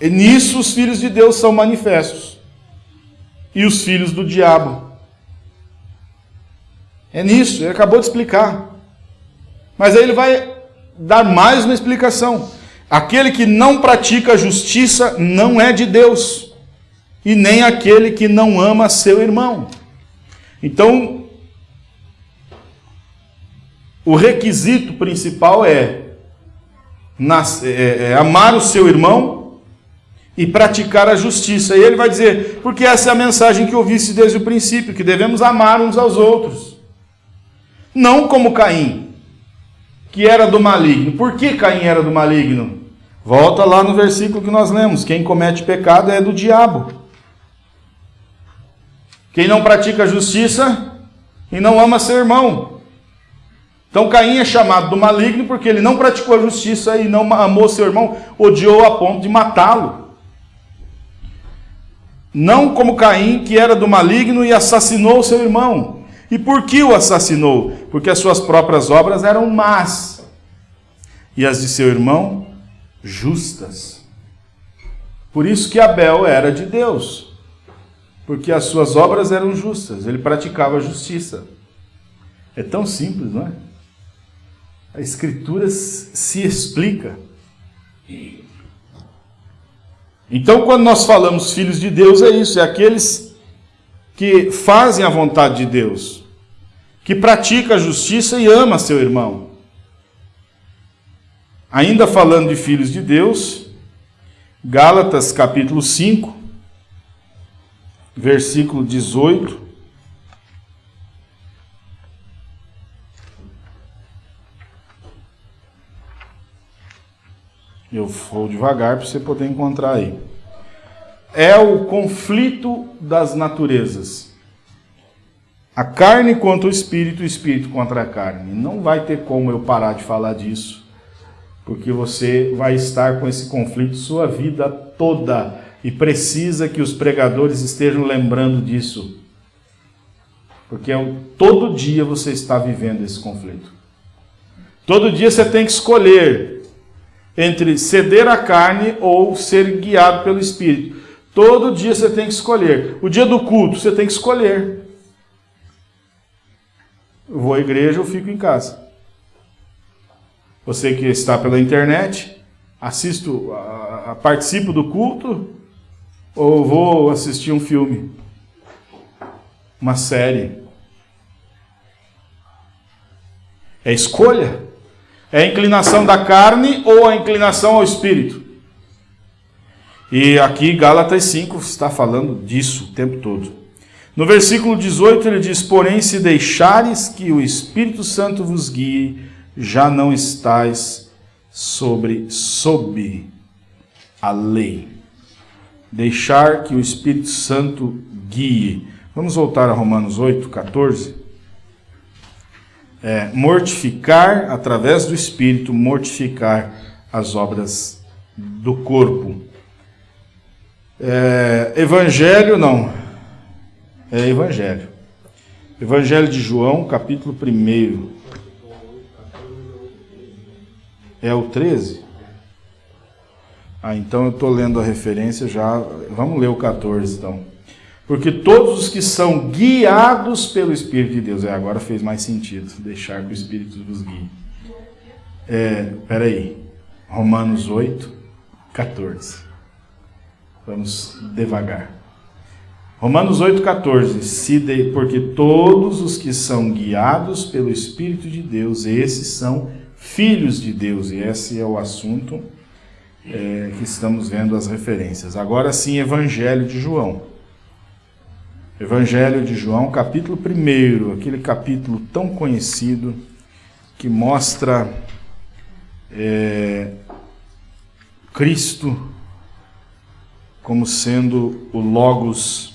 E nisso os filhos de Deus são manifestos. E os filhos do diabo. É nisso, ele acabou de explicar. Mas aí ele vai dar mais uma explicação. Aquele que não pratica a justiça não é de Deus, e nem aquele que não ama seu irmão. Então, o requisito principal é, é, é amar o seu irmão e praticar a justiça. E ele vai dizer, porque essa é a mensagem que eu visse desde o princípio, que devemos amar uns aos outros. Não como Caim, que era do maligno. Por que Caim era do maligno? Volta lá no versículo que nós lemos: quem comete pecado é do diabo. Quem não pratica justiça e não ama seu irmão. Então Caim é chamado do maligno porque ele não praticou a justiça e não amou seu irmão, odiou a ponto de matá-lo. Não como Caim, que era do maligno e assassinou seu irmão. E por que o assassinou? Porque as suas próprias obras eram más e as de seu irmão justas. Por isso que Abel era de Deus, porque as suas obras eram justas, ele praticava justiça. É tão simples, não é? A Escritura se explica. Então, quando nós falamos filhos de Deus, é isso, é aqueles que fazem a vontade de Deus, que pratica a justiça e ama seu irmão. Ainda falando de filhos de Deus, Gálatas capítulo 5, versículo 18. Eu vou devagar para você poder encontrar aí. É o conflito das naturezas. A carne contra o espírito, o espírito contra a carne. Não vai ter como eu parar de falar disso porque você vai estar com esse conflito sua vida toda e precisa que os pregadores estejam lembrando disso. Porque é todo dia você está vivendo esse conflito. Todo dia você tem que escolher entre ceder à carne ou ser guiado pelo Espírito. Todo dia você tem que escolher. O dia do culto você tem que escolher. Eu vou à igreja ou fico em casa. Você que está pela internet, assisto, a, a, participo do culto ou vou assistir um filme, uma série? É escolha? É a inclinação da carne ou a inclinação ao espírito? E aqui Gálatas 5 está falando disso o tempo todo. No versículo 18 ele diz: Porém, se deixares que o Espírito Santo vos guie, já não estais sobre sob a lei. Deixar que o Espírito Santo guie. Vamos voltar a Romanos 8, 14. É, mortificar, através do Espírito, mortificar as obras do corpo. É, evangelho, não. É Evangelho. Evangelho de João, capítulo 1. É o 13? Ah, então eu estou lendo a referência já. Vamos ler o 14 então. Porque todos os que são guiados pelo Espírito de Deus. É, agora fez mais sentido. Deixar que o Espírito vos guie. É, peraí. Romanos 8, 14. Vamos devagar. Romanos 8, 14. Se de, porque todos os que são guiados pelo Espírito de Deus, esses são filhos de Deus, e esse é o assunto é, que estamos vendo as referências. Agora sim, Evangelho de João. Evangelho de João, capítulo 1, aquele capítulo tão conhecido que mostra é, Cristo como sendo o Logos,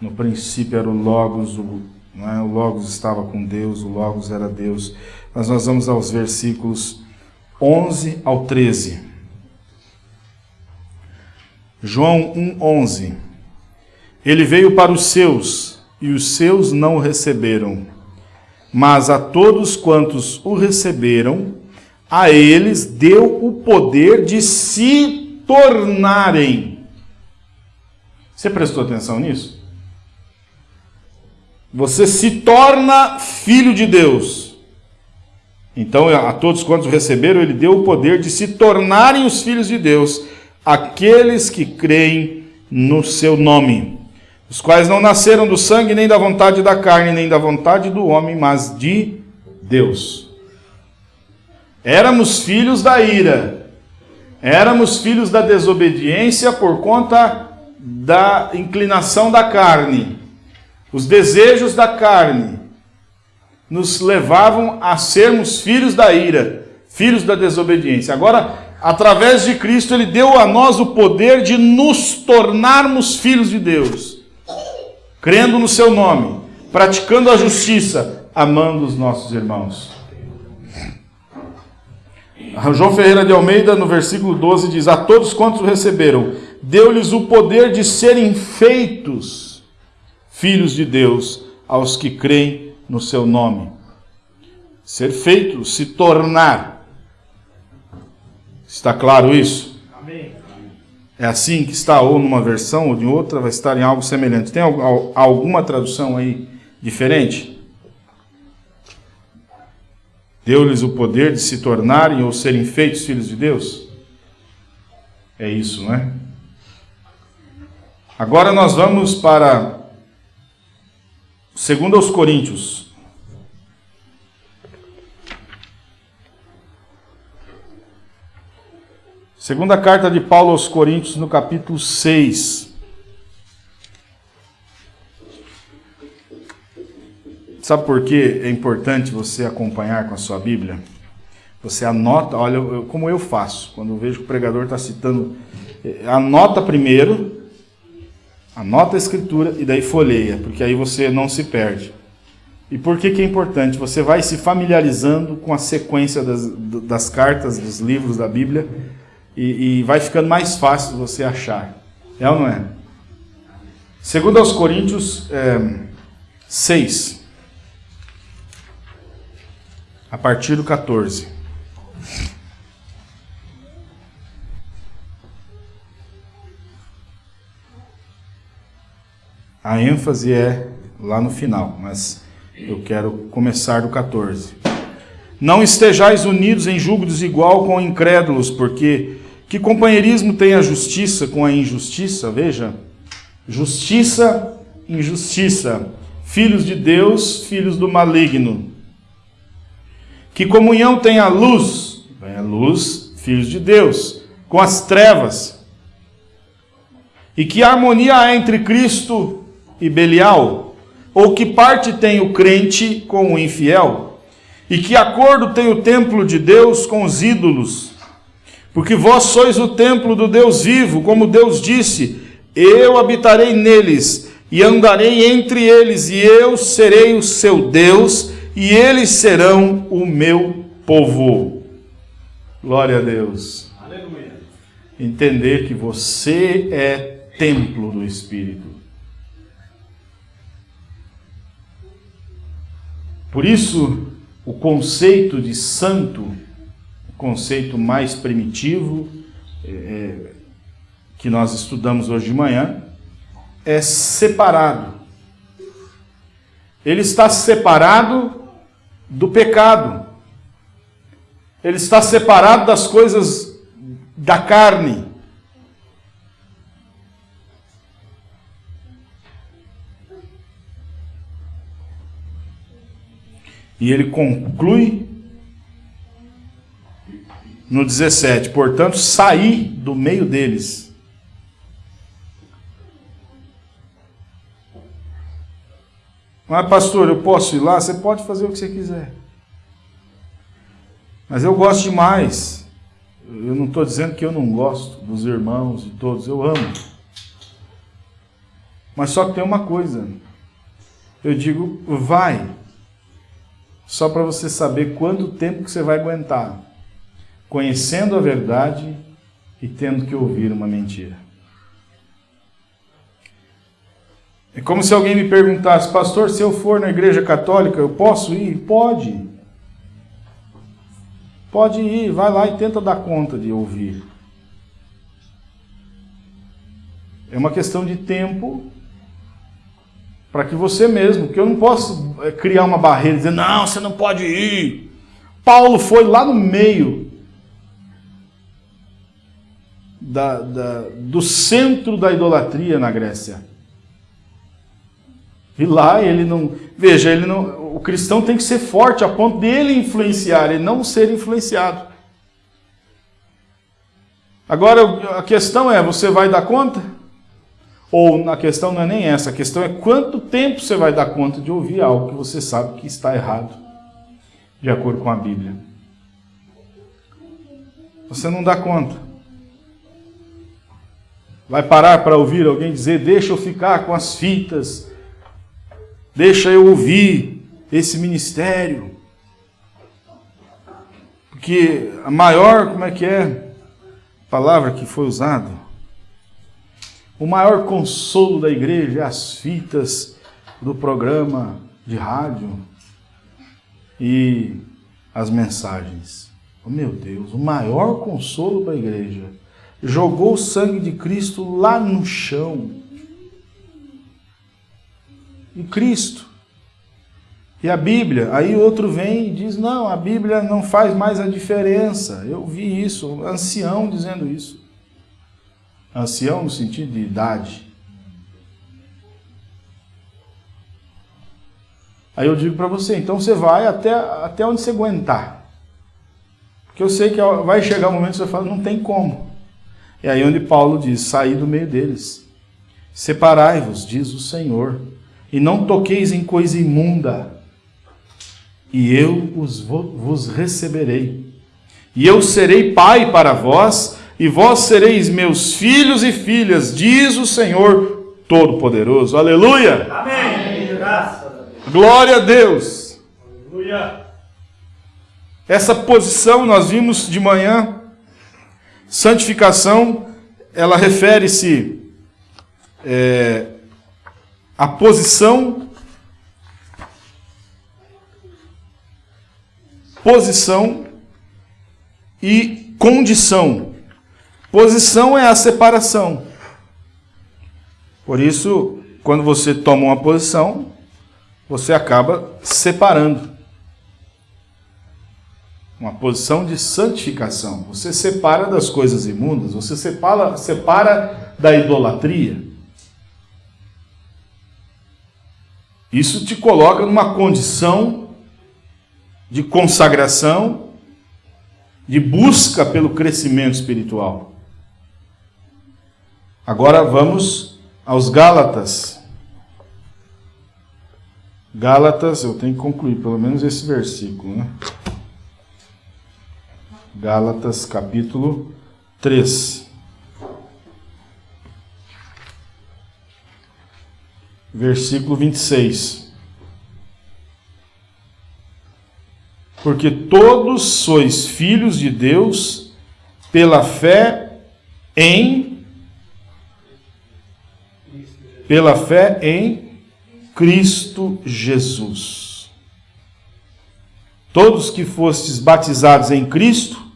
no princípio era o Logos, o, é? o Logos estava com Deus, o Logos era Deus. Mas nós vamos aos versículos 11 ao 13. João 1,11 Ele veio para os seus, e os seus não o receberam. Mas a todos quantos o receberam, a eles deu o poder de se tornarem. Você prestou atenção nisso? Você se torna filho de Deus. Então, a todos quantos receberam, ele deu o poder de se tornarem os filhos de Deus, aqueles que creem no seu nome, os quais não nasceram do sangue, nem da vontade da carne, nem da vontade do homem, mas de Deus. Éramos filhos da ira, éramos filhos da desobediência por conta da inclinação da carne. Os desejos da carne nos levavam a sermos filhos da ira, filhos da desobediência. Agora, através de Cristo, Ele deu a nós o poder de nos tornarmos filhos de Deus, crendo no Seu nome, praticando a justiça, amando os nossos irmãos. João Ferreira de Almeida, no versículo 12, diz: A todos quantos receberam, deu-lhes o poder de serem feitos filhos de Deus, aos que creem no seu nome. Ser feito, se tornar. Está claro isso? É assim que está, ou numa versão ou de outra, vai estar em algo semelhante. Tem alguma tradução aí diferente? Deu-lhes o poder de se tornarem ou serem feitos filhos de Deus? É isso, não é? Agora nós vamos para segundo aos Coríntios. Segunda carta de Paulo aos Coríntios, no capítulo 6. Sabe por que é importante você acompanhar com a sua Bíblia? Você anota, olha, como eu faço, quando eu vejo que o pregador está citando, eh, anota primeiro, anota a escritura e daí folheia, porque aí você não se perde. E por que, que é importante? Você vai se familiarizando com a sequência das, das cartas, dos livros da Bíblia, e, e vai ficando mais fácil você achar. É ou não é? Segundo aos Coríntios é, 6. a partir do 14. A ênfase é lá no final, mas eu quero começar do 14. Não estejais unidos em julgo desigual com incrédulos, porque que companheirismo tem a justiça com a injustiça? Veja, justiça, injustiça. Filhos de Deus, filhos do maligno. Que comunhão tem a luz? Vem a luz, filhos de Deus, com as trevas. E que harmonia há entre Cristo e Belial? Ou que parte tem o crente com o infiel? E que acordo tem o templo de Deus com os ídolos? Porque vós sois o templo do Deus vivo, como Deus disse: Eu habitarei neles e andarei entre eles, e eu serei o seu Deus, e eles serão o meu povo. Glória a Deus. Aleluia. Entender que você é templo do Espírito. Por isso, o conceito de santo, conceito mais primitivo, é, é que nós estudamos hoje de manhã, é separado. Ele está separado do pecado. Ele está separado das coisas da carne. E ele conclui no 17: portanto, saí do meio deles Mas, pastor, eu posso ir lá? Você pode fazer o que você quiser. Mas eu gosto demais. Eu não estou dizendo que eu não gosto dos irmãos e todos, eu amo. Mas só que tem uma coisa. Eu digo, vai. Só para você saber quanto tempo que você vai aguentar. Conhecendo a verdade e tendo que ouvir uma mentira. É como se alguém me perguntasse, pastor, se eu for na igreja católica, eu posso ir? Pode. Pode ir, vai lá e tenta dar conta de ouvir. É uma questão de tempo para que você mesmo, porque eu não posso é, criar uma barreira e dizer, não, você não pode ir. Paulo foi lá no meio da, da, do centro da idolatria na Grécia. E lá ele não. Veja, ele não, o cristão tem que ser forte a ponto dele influenciar e não ser influenciado. Agora a questão é: você vai dar conta? Ou a questão não é nem essa, a questão é quanto tempo você vai dar conta de ouvir algo que você sabe que está errado, de acordo com a Bíblia. Você não dá conta. Vai parar para ouvir alguém dizer: Deixa eu ficar com as fitas Deixa eu ouvir esse ministério. Porque a maior, como é que é? A palavra que foi usada. O maior consolo da igreja é as fitas do programa de rádio e as mensagens. Oh, meu Deus, o maior consolo da igreja jogou o sangue de Cristo lá no chão em Cristo. E a Bíblia, aí outro vem e diz: não, a Bíblia não faz mais a diferença. Eu vi isso, ancião dizendo isso. Ancião no sentido de idade. Aí eu digo para você: então você vai até, até onde você aguentar. Porque eu sei que vai chegar um momento que você fala: não tem como. É aí onde Paulo diz: sair do meio deles. Separai-vos, diz o Senhor e não toqueis em coisa imunda, e eu os vos receberei. E eu serei pai para vós, e vós sereis meus filhos e filhas, diz o Senhor Todo-Poderoso. Aleluia! Amém! Glória a Deus! Aleluia! Essa posição nós vimos de manhã, santificação, ela refere-se é, a posição posição e condição. Posição é a separação. Por isso, quando você toma uma posição, você acaba separando. Uma posição de santificação. Você separa das coisas imundas, você separa, separa da idolatria. Isso te coloca numa condição de consagração, de busca pelo crescimento espiritual. Agora vamos aos Gálatas. Gálatas, eu tenho que concluir pelo menos esse versículo, né? Gálatas capítulo 3. versículo 26. Porque todos sois filhos de Deus pela fé em pela fé em Cristo Jesus. Todos que fostes batizados em Cristo,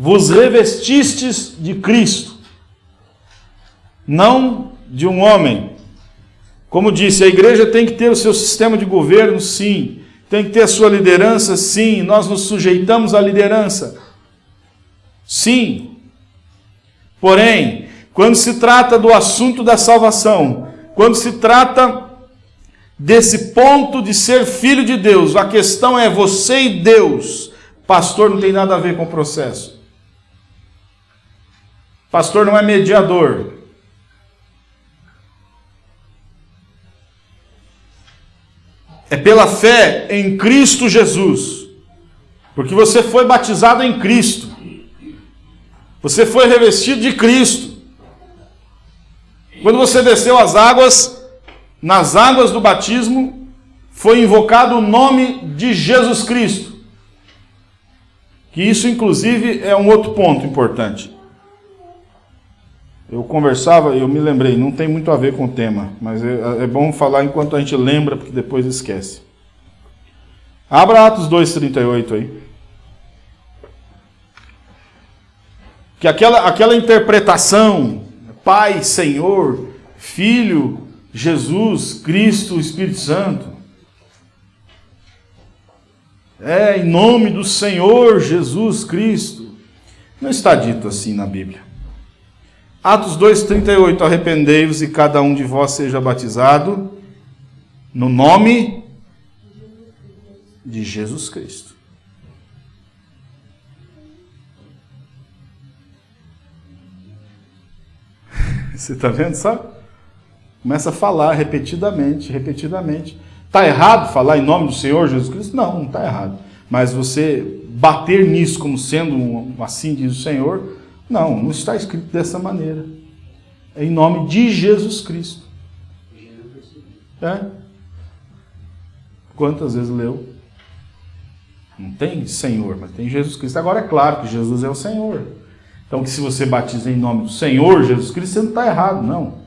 vos revestistes de Cristo, não de um homem, como disse, a igreja tem que ter o seu sistema de governo, sim. Tem que ter a sua liderança, sim. Nós nos sujeitamos à liderança, sim. Porém, quando se trata do assunto da salvação, quando se trata desse ponto de ser filho de Deus, a questão é você e Deus. Pastor não tem nada a ver com o processo. Pastor não é mediador. É pela fé em Cristo Jesus. Porque você foi batizado em Cristo. Você foi revestido de Cristo. Quando você desceu as águas, nas águas do batismo, foi invocado o nome de Jesus Cristo. Que isso, inclusive, é um outro ponto importante. Eu conversava, eu me lembrei, não tem muito a ver com o tema, mas é, é bom falar enquanto a gente lembra, porque depois esquece. Abra Atos 2,38 aí. Que aquela, aquela interpretação, Pai, Senhor, Filho, Jesus, Cristo, Espírito Santo, é em nome do Senhor Jesus Cristo. Não está dito assim na Bíblia. Atos 2,38: Arrependei-vos e cada um de vós seja batizado no nome de Jesus Cristo. Você está vendo, sabe? Começa a falar repetidamente, repetidamente. Está errado falar em nome do Senhor Jesus Cristo? Não, não está errado. Mas você bater nisso como sendo um, assim diz o Senhor, não, não está escrito dessa maneira. É em nome de Jesus Cristo. É? Quantas vezes leu? Não tem Senhor, mas tem Jesus Cristo. Agora é claro que Jesus é o Senhor. Então, que se você batiza em nome do Senhor Jesus Cristo, você não está errado, não.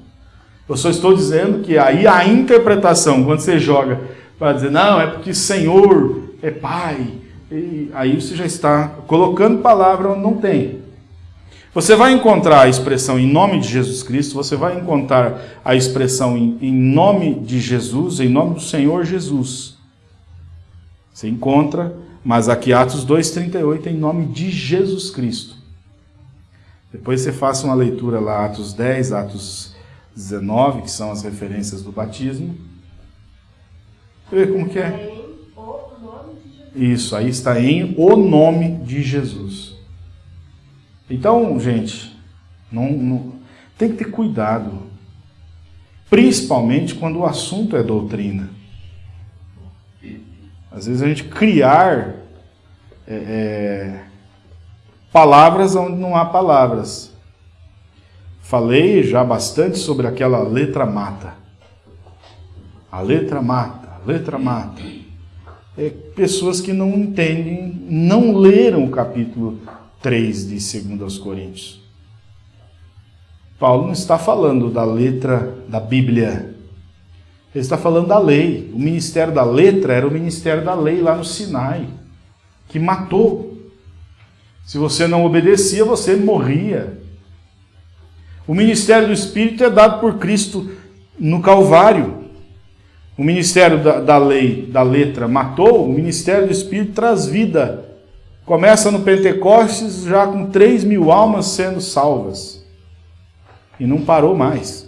Eu só estou dizendo que aí a interpretação, quando você joga para dizer, não, é porque Senhor é Pai, aí você já está colocando palavra onde não tem. Você vai encontrar a expressão em nome de Jesus Cristo, você vai encontrar a expressão em, em nome de Jesus, em nome do Senhor Jesus. Você encontra, mas aqui Atos 2,38 em nome de Jesus Cristo. Depois você faça uma leitura lá, Atos 10, Atos 19, que são as referências do batismo. Você vê como que é? Isso, aí está em o nome de Jesus. Então, gente, não, não, tem que ter cuidado. Principalmente quando o assunto é doutrina. Às vezes a gente criar é, é, palavras onde não há palavras. Falei já bastante sobre aquela letra mata. A letra mata, a letra mata. É, pessoas que não entendem, não leram o capítulo 3 de 2 Coríntios. Paulo não está falando da letra da Bíblia. Ele está falando da lei. O ministério da letra era o ministério da lei lá no Sinai, que matou. Se você não obedecia, você morria. O ministério do Espírito é dado por Cristo no Calvário. O ministério da, da lei, da letra, matou, o ministério do Espírito traz vida Começa no Pentecostes já com 3 mil almas sendo salvas. E não parou mais.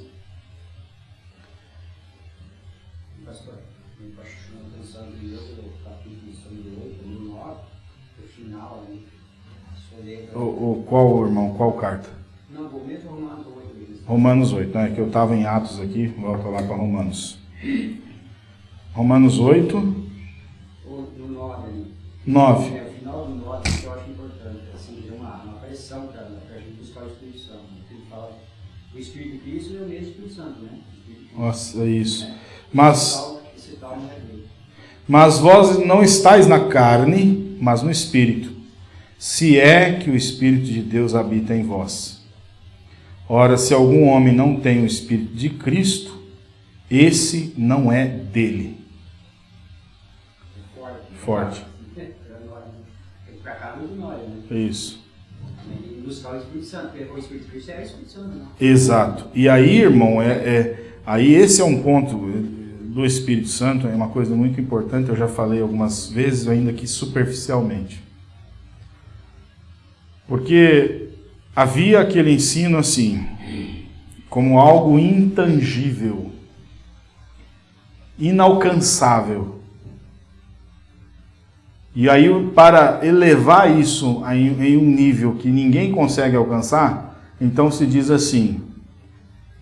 O, o, qual, irmão? Qual carta? Não, Romanos 8. Romanos 8, né? Que eu estava em Atos aqui, volta lá para Romanos. Romanos 8. O, 9. 9. É, o final do 9 que eu acho importante, assim, é uma, uma pressão para a gente buscar o Espírito Santo. Né? Ele fala, o Espírito de Cristo é o mesmo Espírito Santo, né? Nossa, é isso. Mas, mas vós não estáis na carne, mas no Espírito, se é que o Espírito de Deus habita em vós. Ora, se algum homem não tem o Espírito de Cristo, esse não é dele. Forte. Forte. Isso. Buscar o Espírito Santo, porque o Espírito Cristo é o Espírito Santo, não. Exato. E aí, irmão, é, é, aí esse é um ponto do Espírito Santo, é uma coisa muito importante, eu já falei algumas vezes, ainda que superficialmente. Porque havia aquele ensino assim, como algo intangível, inalcançável. E aí, para elevar isso em um nível que ninguém consegue alcançar, então se diz assim: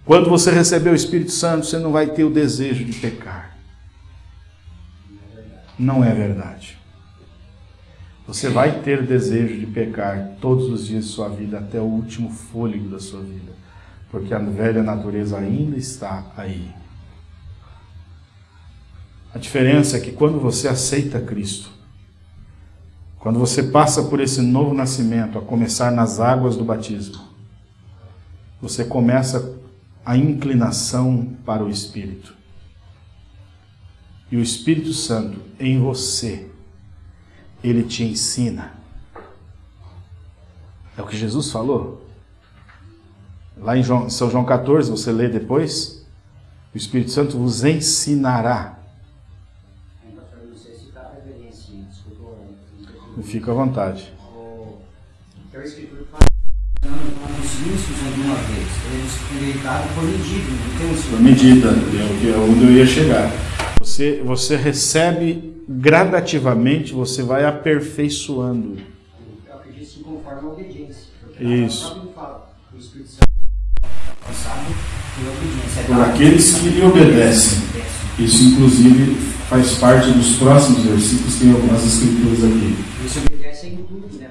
quando você receber o Espírito Santo, você não vai ter o desejo de pecar. Não é verdade. Você vai ter desejo de pecar todos os dias de sua vida, até o último fôlego da sua vida, porque a velha natureza ainda está aí. A diferença é que quando você aceita Cristo, quando você passa por esse novo nascimento, a começar nas águas do batismo, você começa a inclinação para o Espírito. E o Espírito Santo em você, ele te ensina. É o que Jesus falou. Lá em São João 14, você lê depois, o Espírito Santo vos ensinará Fica à vontade. Alguma vez. Eles deitado por medida, não tem um Por medida, é onde eu ia chegar. Você, você recebe gradativamente, você vai aperfeiçoando. Eu acredito que conforme a obediência. Isso. O por obediência. Por aqueles que lhe obedecem. Isso, inclusive, faz parte dos próximos versículos, tem algumas escrituras aqui.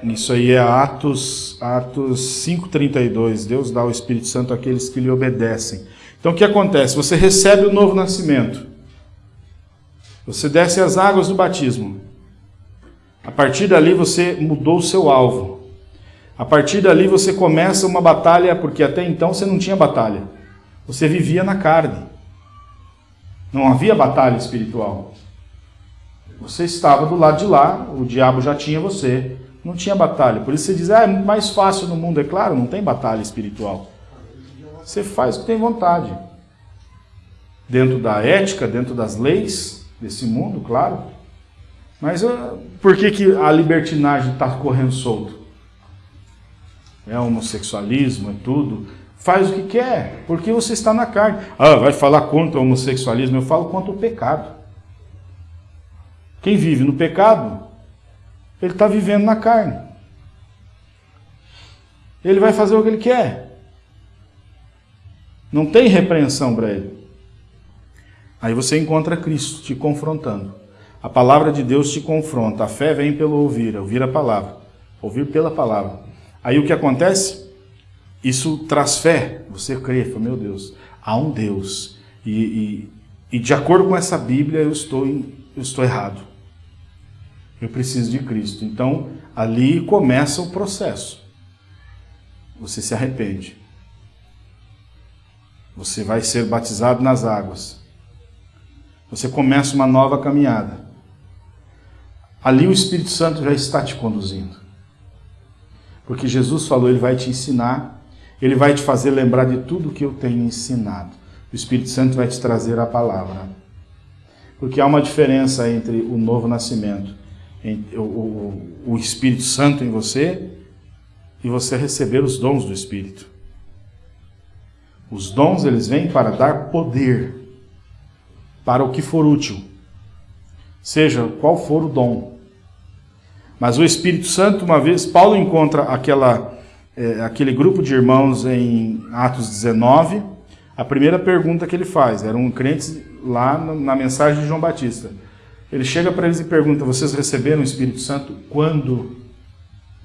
Isso aí é Atos, Atos 5,32. Deus dá o Espírito Santo àqueles que lhe obedecem. Então o que acontece? Você recebe o novo nascimento. Você desce as águas do batismo. A partir dali você mudou o seu alvo. A partir dali você começa uma batalha, porque até então você não tinha batalha. Você vivia na carne. Não havia batalha espiritual. Você estava do lado de lá, o diabo já tinha você, não tinha batalha. Por isso você diz, ah, é mais fácil no mundo. É claro, não tem batalha espiritual. Você faz o que tem vontade. Dentro da ética, dentro das leis desse mundo, claro. Mas uh, por que, que a libertinagem está correndo solto? É homossexualismo, é tudo. Faz o que quer, porque você está na carne. Ah, vai falar contra o homossexualismo? Eu falo contra o pecado. Quem vive no pecado, ele está vivendo na carne. Ele vai fazer o que ele quer. Não tem repreensão para ele. Aí você encontra Cristo te confrontando. A palavra de Deus te confronta. A fé vem pelo ouvir, ouvir a palavra. Ouvir pela palavra. Aí o que acontece? Isso traz fé. Você crê, fala, meu Deus, há um Deus. E, e, e de acordo com essa Bíblia, eu estou, eu estou errado. Eu preciso de Cristo. Então, ali começa o processo. Você se arrepende. Você vai ser batizado nas águas. Você começa uma nova caminhada. Ali o Espírito Santo já está te conduzindo. Porque Jesus falou, ele vai te ensinar, ele vai te fazer lembrar de tudo que eu tenho ensinado. O Espírito Santo vai te trazer a palavra. Porque há uma diferença entre o novo nascimento o, o, o Espírito Santo em você e você receber os dons do Espírito. Os dons eles vêm para dar poder para o que for útil, seja qual for o dom. Mas o Espírito Santo, uma vez, Paulo encontra aquela, é, aquele grupo de irmãos em Atos 19. A primeira pergunta que ele faz, eram crentes lá na mensagem de João Batista. Ele chega para eles e pergunta: Vocês receberam o Espírito Santo quando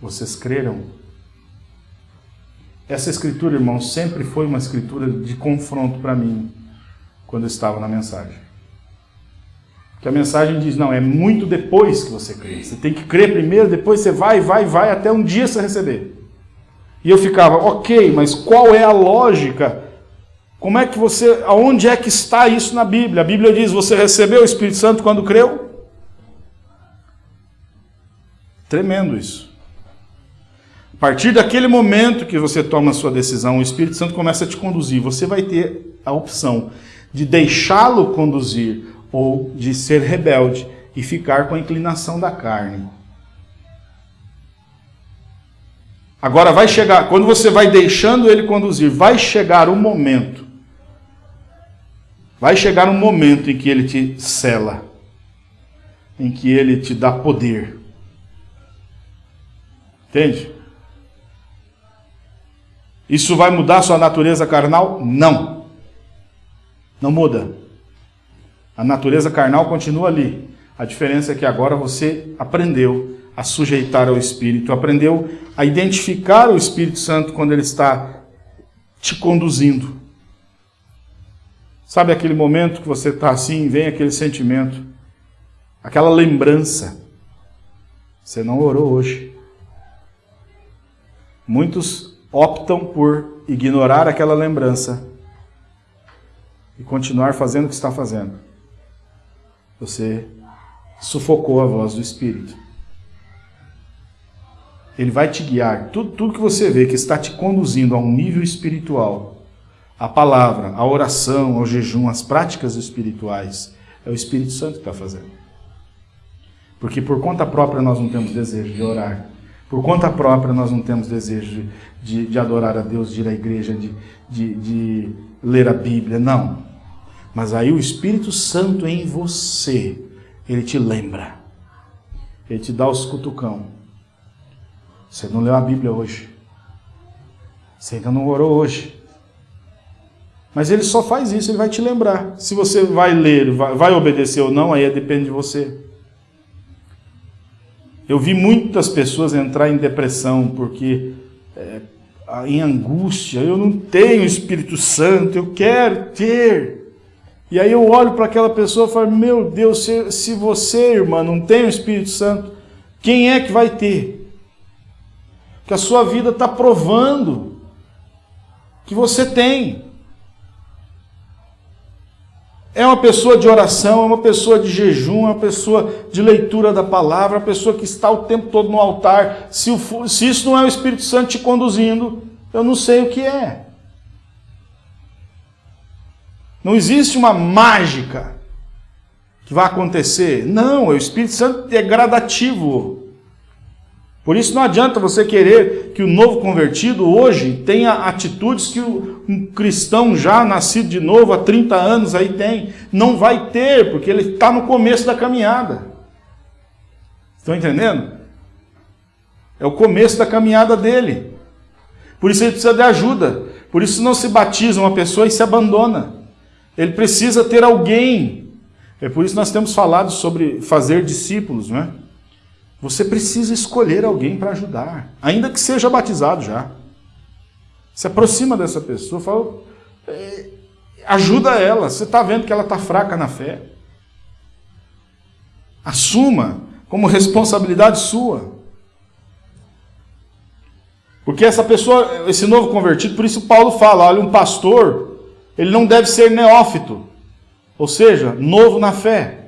vocês creram? Essa escritura, irmão, sempre foi uma escritura de confronto para mim quando eu estava na mensagem. Que a mensagem diz: não, é muito depois que você crê. Você tem que crer primeiro, depois você vai, vai, vai, até um dia você receber. E eu ficava, ok, mas qual é a lógica como é que você, aonde é que está isso na Bíblia? A Bíblia diz: você recebeu o Espírito Santo quando creu? Tremendo isso. A partir daquele momento que você toma a sua decisão, o Espírito Santo começa a te conduzir. Você vai ter a opção de deixá-lo conduzir ou de ser rebelde e ficar com a inclinação da carne. Agora vai chegar, quando você vai deixando ele conduzir, vai chegar o momento Vai chegar um momento em que ele te cela, em que ele te dá poder. Entende? Isso vai mudar sua natureza carnal? Não. Não muda. A natureza carnal continua ali. A diferença é que agora você aprendeu a sujeitar ao Espírito, aprendeu a identificar o Espírito Santo quando ele está te conduzindo. Sabe aquele momento que você está assim, vem aquele sentimento, aquela lembrança. Você não orou hoje. Muitos optam por ignorar aquela lembrança e continuar fazendo o que está fazendo. Você sufocou a voz do Espírito. Ele vai te guiar. Tudo, tudo que você vê que está te conduzindo a um nível espiritual, a palavra, a oração, ao jejum, as práticas espirituais, é o Espírito Santo que está fazendo. Porque por conta própria nós não temos desejo de orar. Por conta própria nós não temos desejo de, de adorar a Deus, de ir à igreja, de, de, de ler a Bíblia. Não. Mas aí o Espírito Santo em você, ele te lembra. Ele te dá os cutucão você não leu a Bíblia hoje. Você ainda não orou hoje. Mas ele só faz isso, ele vai te lembrar. Se você vai ler, vai, obedecer ou não, aí depende de você. Eu vi muitas pessoas entrar em depressão porque, é, em angústia, eu não tenho Espírito Santo, eu quero ter. E aí eu olho para aquela pessoa e falo: Meu Deus, se, se você, irmã, não tem o Espírito Santo, quem é que vai ter? que a sua vida está provando que você tem. É uma pessoa de oração, é uma pessoa de jejum, é uma pessoa de leitura da palavra, é uma pessoa que está o tempo todo no altar. Se, o, se isso não é o Espírito Santo te conduzindo, eu não sei o que é. Não existe uma mágica que vai acontecer. Não, o Espírito Santo é gradativo. Por isso não adianta você querer que o novo convertido hoje tenha atitudes que um cristão já nascido de novo há 30 anos aí tem. Não vai ter, porque ele está no começo da caminhada. Estão entendendo? É o começo da caminhada dele. Por isso ele precisa de ajuda. Por isso não se batiza uma pessoa e se abandona. Ele precisa ter alguém. É por isso nós temos falado sobre fazer discípulos, não é? Você precisa escolher alguém para ajudar, ainda que seja batizado já. Se aproxima dessa pessoa, fala, é, ajuda ela. Você está vendo que ela está fraca na fé. Assuma como responsabilidade sua. Porque essa pessoa, esse novo convertido, por isso Paulo fala: olha, um pastor, ele não deve ser neófito, ou seja, novo na fé.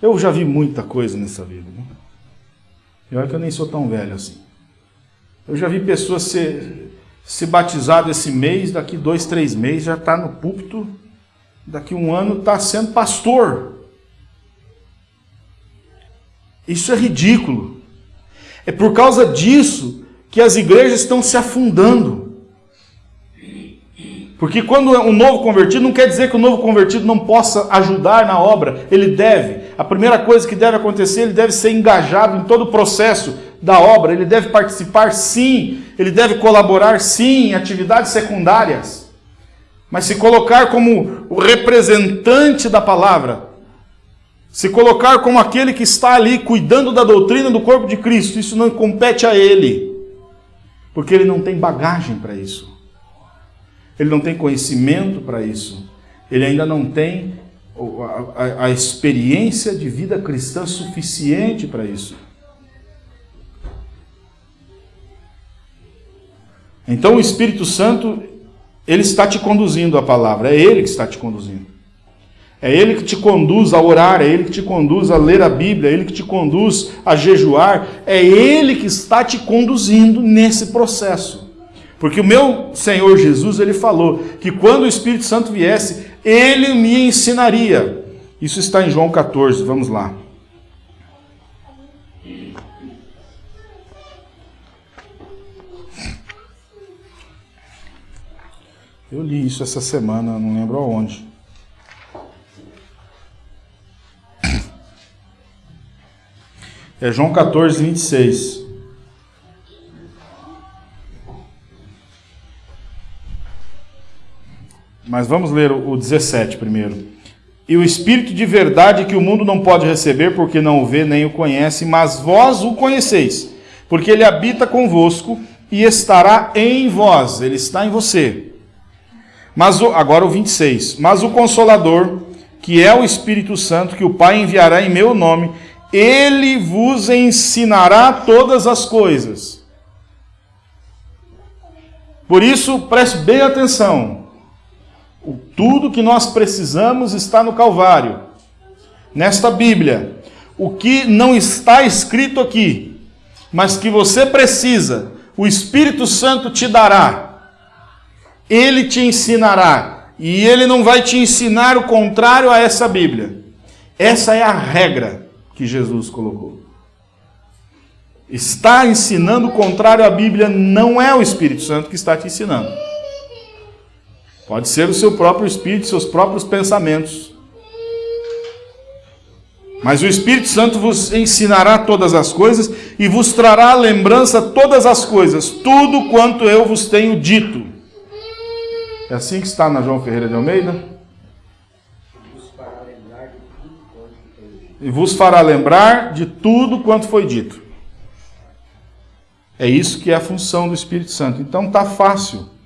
Eu já vi muita coisa nessa vida. Né? E que eu nem sou tão velho assim. Eu já vi pessoas ser, se batizado esse mês, daqui dois, três meses já está no púlpito, daqui um ano está sendo pastor. Isso é ridículo. É por causa disso que as igrejas estão se afundando. Porque quando um novo convertido, não quer dizer que o novo convertido não possa ajudar na obra, ele deve. A primeira coisa que deve acontecer, ele deve ser engajado em todo o processo da obra, ele deve participar sim, ele deve colaborar sim em atividades secundárias. Mas se colocar como o representante da palavra, se colocar como aquele que está ali cuidando da doutrina do corpo de Cristo, isso não compete a ele, porque ele não tem bagagem para isso ele não tem conhecimento para isso, ele ainda não tem a, a, a experiência de vida cristã suficiente para isso. Então o Espírito Santo, ele está te conduzindo a palavra, é ele que está te conduzindo. É ele que te conduz a orar, é ele que te conduz a ler a Bíblia, é ele que te conduz a jejuar, é ele que está te conduzindo nesse processo. Porque o meu Senhor Jesus, ele falou que quando o Espírito Santo viesse, ele me ensinaria. Isso está em João 14, vamos lá. Eu li isso essa semana, não lembro aonde. É João 14, 26. Mas vamos ler o 17 primeiro. e o Espírito de verdade que o mundo não pode receber, porque não o vê nem o conhece, mas vós o conheceis, porque ele habita convosco e estará em vós, ele está em você. Mas o, agora o 26. Mas o Consolador, que é o Espírito Santo, que o Pai enviará em meu nome, ele vos ensinará todas as coisas. Por isso, preste bem atenção. Tudo que nós precisamos está no Calvário, nesta Bíblia. O que não está escrito aqui, mas que você precisa, o Espírito Santo te dará ele te ensinará. E ele não vai te ensinar o contrário a essa Bíblia. Essa é a regra que Jesus colocou. Está ensinando o contrário à Bíblia, não é o Espírito Santo que está te ensinando. Pode ser o seu próprio espírito, seus próprios pensamentos. Mas o Espírito Santo vos ensinará todas as coisas e vos trará à lembrança todas as coisas, tudo quanto eu vos tenho dito. É assim que está na João Ferreira de Almeida? E vos fará lembrar de tudo quanto foi dito. É isso que é a função do Espírito Santo. Então tá fácil.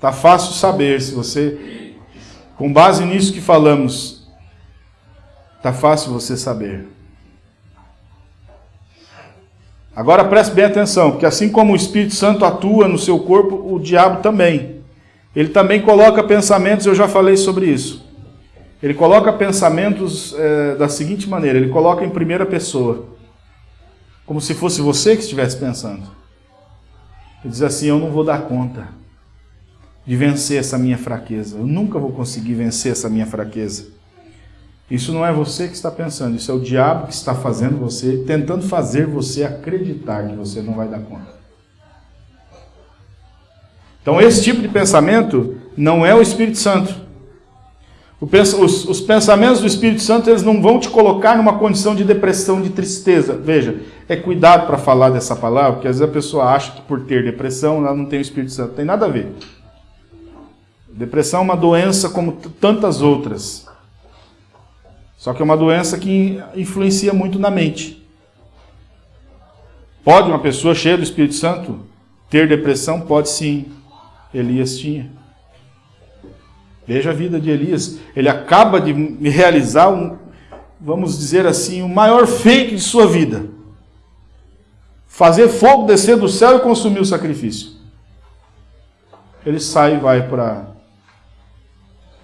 Tá fácil saber se você com base nisso que falamos, tá fácil você saber. Agora preste bem atenção, porque assim como o Espírito Santo atua no seu corpo, o diabo também. Ele também coloca pensamentos, eu já falei sobre isso. Ele coloca pensamentos é, da seguinte maneira: ele coloca em primeira pessoa, como se fosse você que estivesse pensando. Ele diz assim: Eu não vou dar conta de vencer essa minha fraqueza, eu nunca vou conseguir vencer essa minha fraqueza. Isso não é você que está pensando, isso é o diabo que está fazendo você, tentando fazer você acreditar que você não vai dar conta. Então, esse tipo de pensamento não é o Espírito Santo. Os, os, pensamentos do Espírito Santo eles não vão te colocar numa condição de depressão, de tristeza. Veja, é cuidado para falar dessa palavra, porque às vezes a pessoa acha que por ter depressão ela não tem o Espírito Santo. Não tem nada a ver. Depressão é uma doença como tantas outras. Só que é uma doença que influencia muito na mente. Pode uma pessoa cheia do Espírito Santo ter depressão? Pode sim. Elias tinha. Veja a vida de Elias. Ele acaba de realizar um, vamos dizer assim, o maior feito de sua vida. Fazer fogo descer do céu e consumir o sacrifício. Ele sai e vai para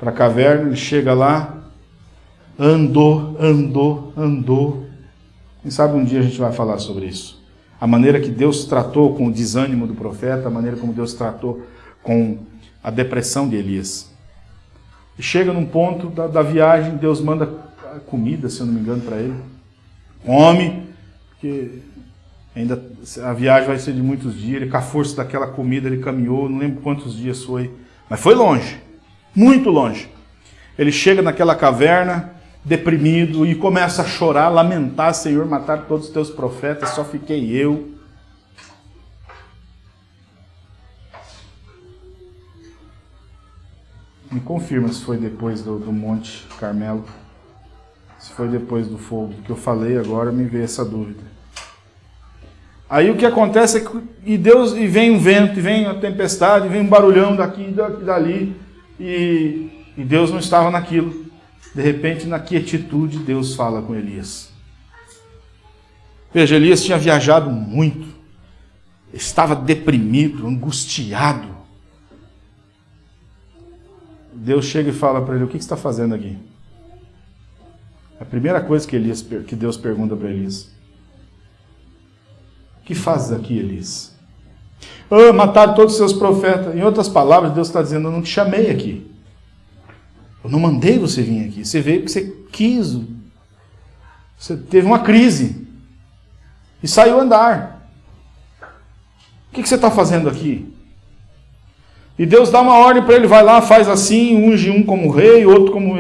a caverna, ele chega lá, Andou, andou, andou. Quem sabe um dia a gente vai falar sobre isso. A maneira que Deus tratou com o desânimo do profeta, a maneira como Deus tratou com a depressão de Elias. Chega num ponto da, da viagem, Deus manda comida, se eu não me engano, para ele. Come, porque ainda a viagem vai ser de muitos dias. Ele, com a força daquela comida, ele caminhou, não lembro quantos dias foi, mas foi longe, muito longe. Ele chega naquela caverna, deprimido e começa a chorar, lamentar, Senhor, matar todos os teus profetas, só fiquei eu. Me confirma se foi depois do, do Monte Carmelo, se foi depois do fogo, que eu falei agora, me veio essa dúvida. Aí o que acontece é que e Deus e vem um vento, e vem a tempestade, e vem um barulhão daqui e dali, e, e Deus não estava naquilo. De repente, na quietude, Deus fala com Elias. Veja, Elias tinha viajado muito, estava deprimido, angustiado. Deus chega e fala para ele: O que você está fazendo aqui? A primeira coisa que, Elias, que Deus pergunta para Elias: O que fazes aqui, Elias? Oh, mataram todos os seus profetas. Em outras palavras, Deus está dizendo: Eu não te chamei aqui. Eu não mandei você vir aqui. Você veio porque você quis. Você teve uma crise. E saiu andar. O que você está fazendo aqui? E Deus dá uma ordem para ele, vai lá, faz assim, unge um como rei, outro como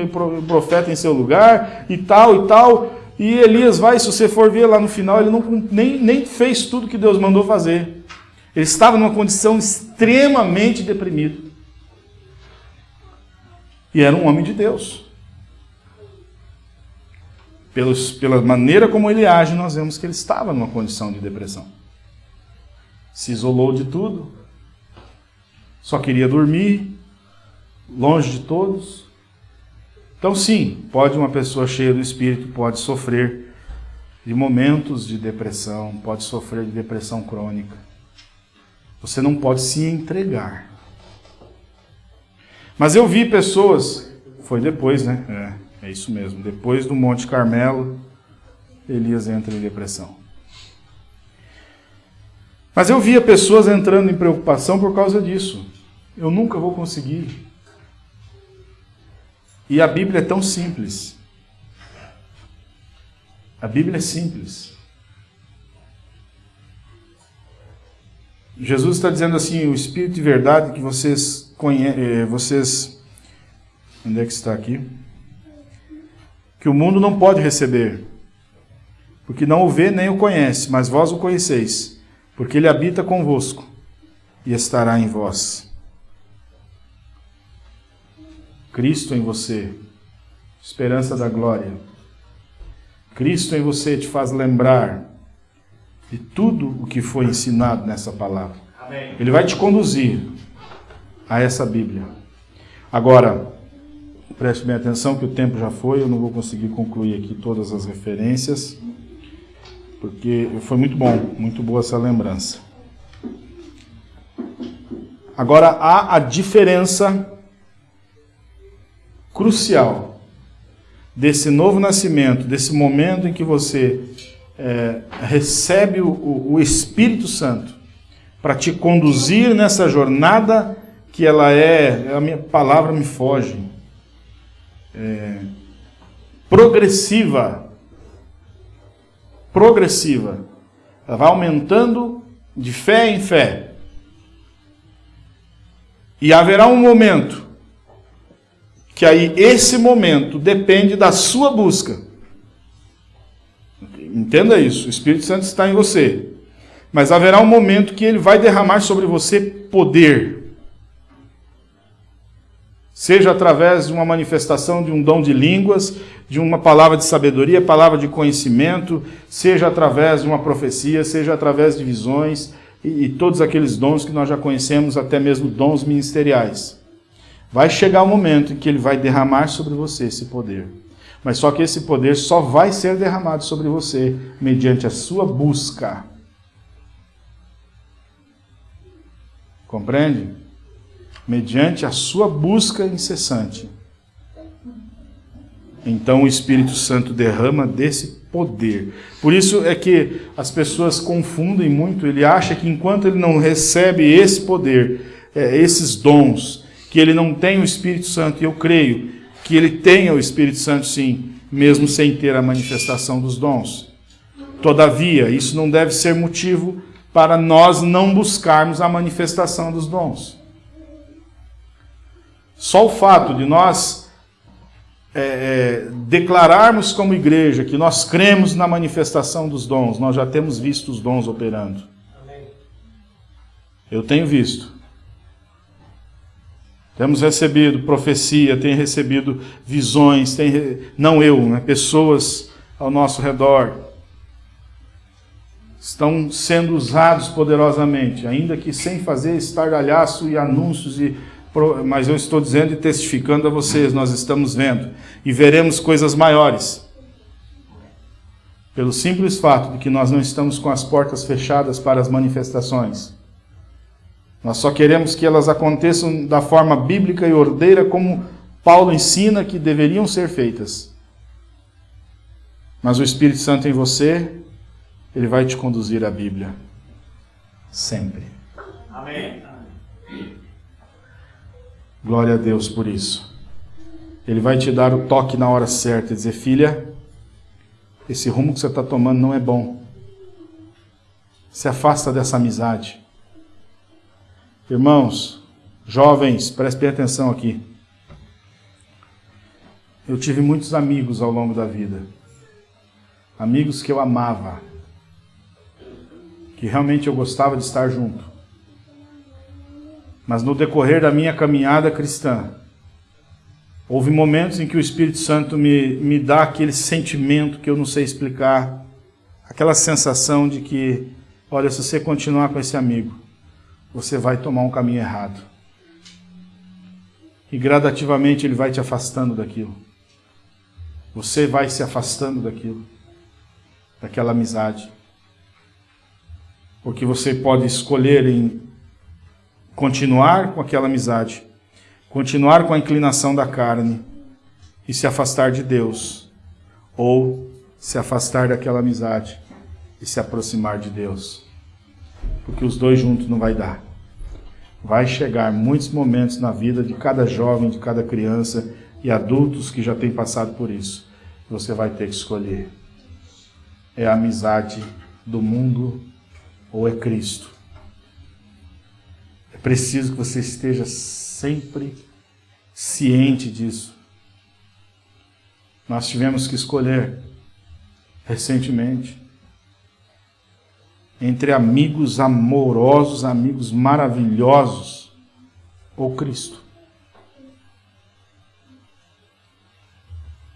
profeta em seu lugar, e tal, e tal. E Elias vai, se você for ver lá no final, ele não, nem, nem fez tudo que Deus mandou fazer. Ele estava numa condição extremamente deprimida. E era um homem de Deus. Pelos, pela maneira como ele age, nós vemos que ele estava numa condição de depressão. Se isolou de tudo, só queria dormir, longe de todos. Então, sim, pode uma pessoa cheia do espírito pode sofrer de momentos de depressão, pode sofrer de depressão crônica. Você não pode se entregar. Mas eu vi pessoas, foi depois, né? É. É isso mesmo. Depois do Monte Carmelo, Elias entra em depressão. Mas eu via pessoas entrando em preocupação por causa disso. Eu nunca vou conseguir. E a Bíblia é tão simples. A Bíblia é simples. Jesus está dizendo assim: o Espírito de verdade que vocês conhecem, eh, vocês. Onde é que está aqui? que o mundo não pode receber, porque não o vê nem o conhece, mas vós o conheceis, porque ele habita convosco e estará em vós. Cristo em você, esperança da glória. Cristo em você te faz lembrar de tudo o que foi ensinado nessa palavra. Ele vai te conduzir a essa Bíblia. Agora, Preste bem atenção que o tempo já foi, eu não vou conseguir concluir aqui todas as referências, porque foi muito bom, muito boa essa lembrança. Agora há a diferença crucial desse novo nascimento, desse momento em que você é, recebe o, o Espírito Santo para te conduzir nessa jornada que ela é, a minha palavra me foge, é, progressiva. Progressiva. Ela vai aumentando de fé em fé. E haverá um momento que aí esse momento depende da sua busca. Entenda isso, o Espírito Santo está em você. Mas haverá um momento que ele vai derramar sobre você poder seja através de uma manifestação de um dom de línguas, de uma palavra de sabedoria, palavra de conhecimento, seja através de uma profecia, seja através de visões e, e todos aqueles dons que nós já conhecemos, até mesmo dons ministeriais. Vai chegar o momento em que ele vai derramar sobre você esse poder. Mas só que esse poder só vai ser derramado sobre você mediante a sua busca. Compreende? mediante a sua busca incessante. Então o Espírito Santo derrama desse poder. Por isso é que as pessoas confundem muito. Ele acha que enquanto ele não recebe esse poder, é, esses dons, que ele não tem o Espírito Santo. E eu creio que ele tenha o Espírito Santo sim, mesmo sem ter a manifestação dos dons. Todavia, isso não deve ser motivo para nós não buscarmos a manifestação dos dons. Só o fato de nós é, é, declararmos como igreja que nós cremos na manifestação dos dons, nós já temos visto os dons operando. Eu tenho visto. Temos recebido profecia, tem recebido visões, tem, não eu, né, pessoas ao nosso redor estão sendo usados poderosamente, ainda que sem fazer estardalhaço e anúncios e mas eu estou dizendo e testificando a vocês, nós estamos vendo e veremos coisas maiores. Pelo simples fato de que nós não estamos com as portas fechadas para as manifestações. Nós só queremos que elas aconteçam da forma bíblica e ordeira como Paulo ensina que deveriam ser feitas. Mas o Espírito Santo em você, ele vai te conduzir à Bíblia. Sempre. Amém. Glória a Deus por isso. Ele vai te dar o toque na hora certa e dizer: Filha, esse rumo que você está tomando não é bom. Se afasta dessa amizade. Irmãos, jovens, prestem atenção aqui. Eu tive muitos amigos ao longo da vida. Amigos que eu amava. Que realmente eu gostava de estar junto. Mas no decorrer da minha caminhada cristã, Houve momentos em que o Espírito Santo me, me dá aquele sentimento que eu não sei explicar, aquela sensação de que, olha, se você continuar com esse amigo, você vai tomar um caminho errado. E gradativamente ele vai te afastando daquilo. Você vai se afastando daquilo, daquela amizade. Porque você pode escolher em continuar com aquela amizade continuar com a inclinação da carne e se afastar de Deus, ou se afastar daquela amizade e se aproximar de Deus. Porque os dois juntos não vai dar. Vai chegar muitos momentos na vida de cada jovem, de cada criança e adultos que já têm passado por isso. Você vai ter que escolher. É a amizade do mundo ou é Cristo? É preciso que você esteja sempre ciente disso. Nós tivemos que escolher recentemente entre amigos amorosos, amigos maravilhosos ou Cristo.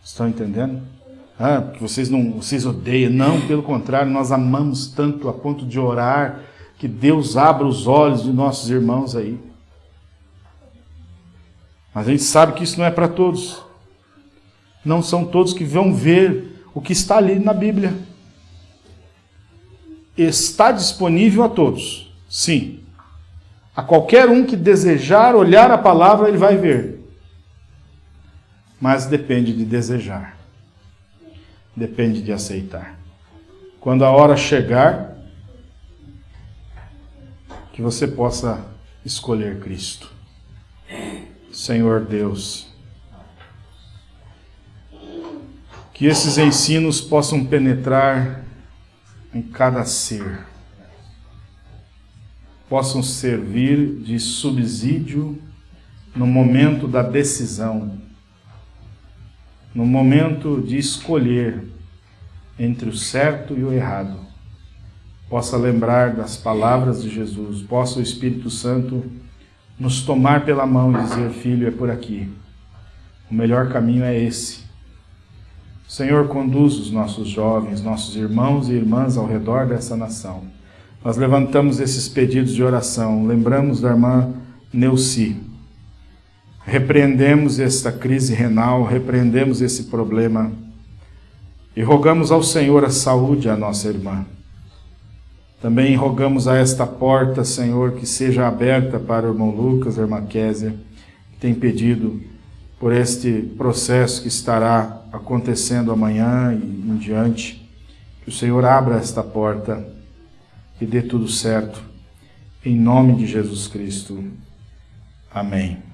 Estão entendendo? Ah, vocês não, vocês odeiam. Não, pelo contrário, nós amamos tanto a ponto de orar que Deus abra os olhos de nossos irmãos aí. Mas a gente sabe que isso não é para todos. Não são todos que vão ver o que está ali na Bíblia. Está disponível a todos, sim. A qualquer um que desejar olhar a palavra, ele vai ver. Mas depende de desejar. Depende de aceitar. Quando a hora chegar, que você possa escolher Cristo. Senhor Deus. Que esses ensinos possam penetrar em cada ser, possam servir de subsídio no momento da decisão, no momento de escolher entre o certo e o errado. Possa lembrar das palavras de Jesus, possa o Espírito Santo nos tomar pela mão e dizer: Filho, é por aqui. O melhor caminho é esse. Senhor, conduz os nossos jovens, nossos irmãos e irmãs ao redor dessa nação. Nós levantamos esses pedidos de oração, lembramos da irmã Neuci. Repreendemos esta crise renal, repreendemos esse problema e rogamos ao Senhor a saúde à nossa irmã. Também rogamos a esta porta, Senhor, que seja aberta para o irmão Lucas, a irmã Késia, que tem pedido por este processo que estará acontecendo amanhã e em diante. Que o Senhor abra esta porta e dê tudo certo. Em nome de Jesus Cristo. Amém.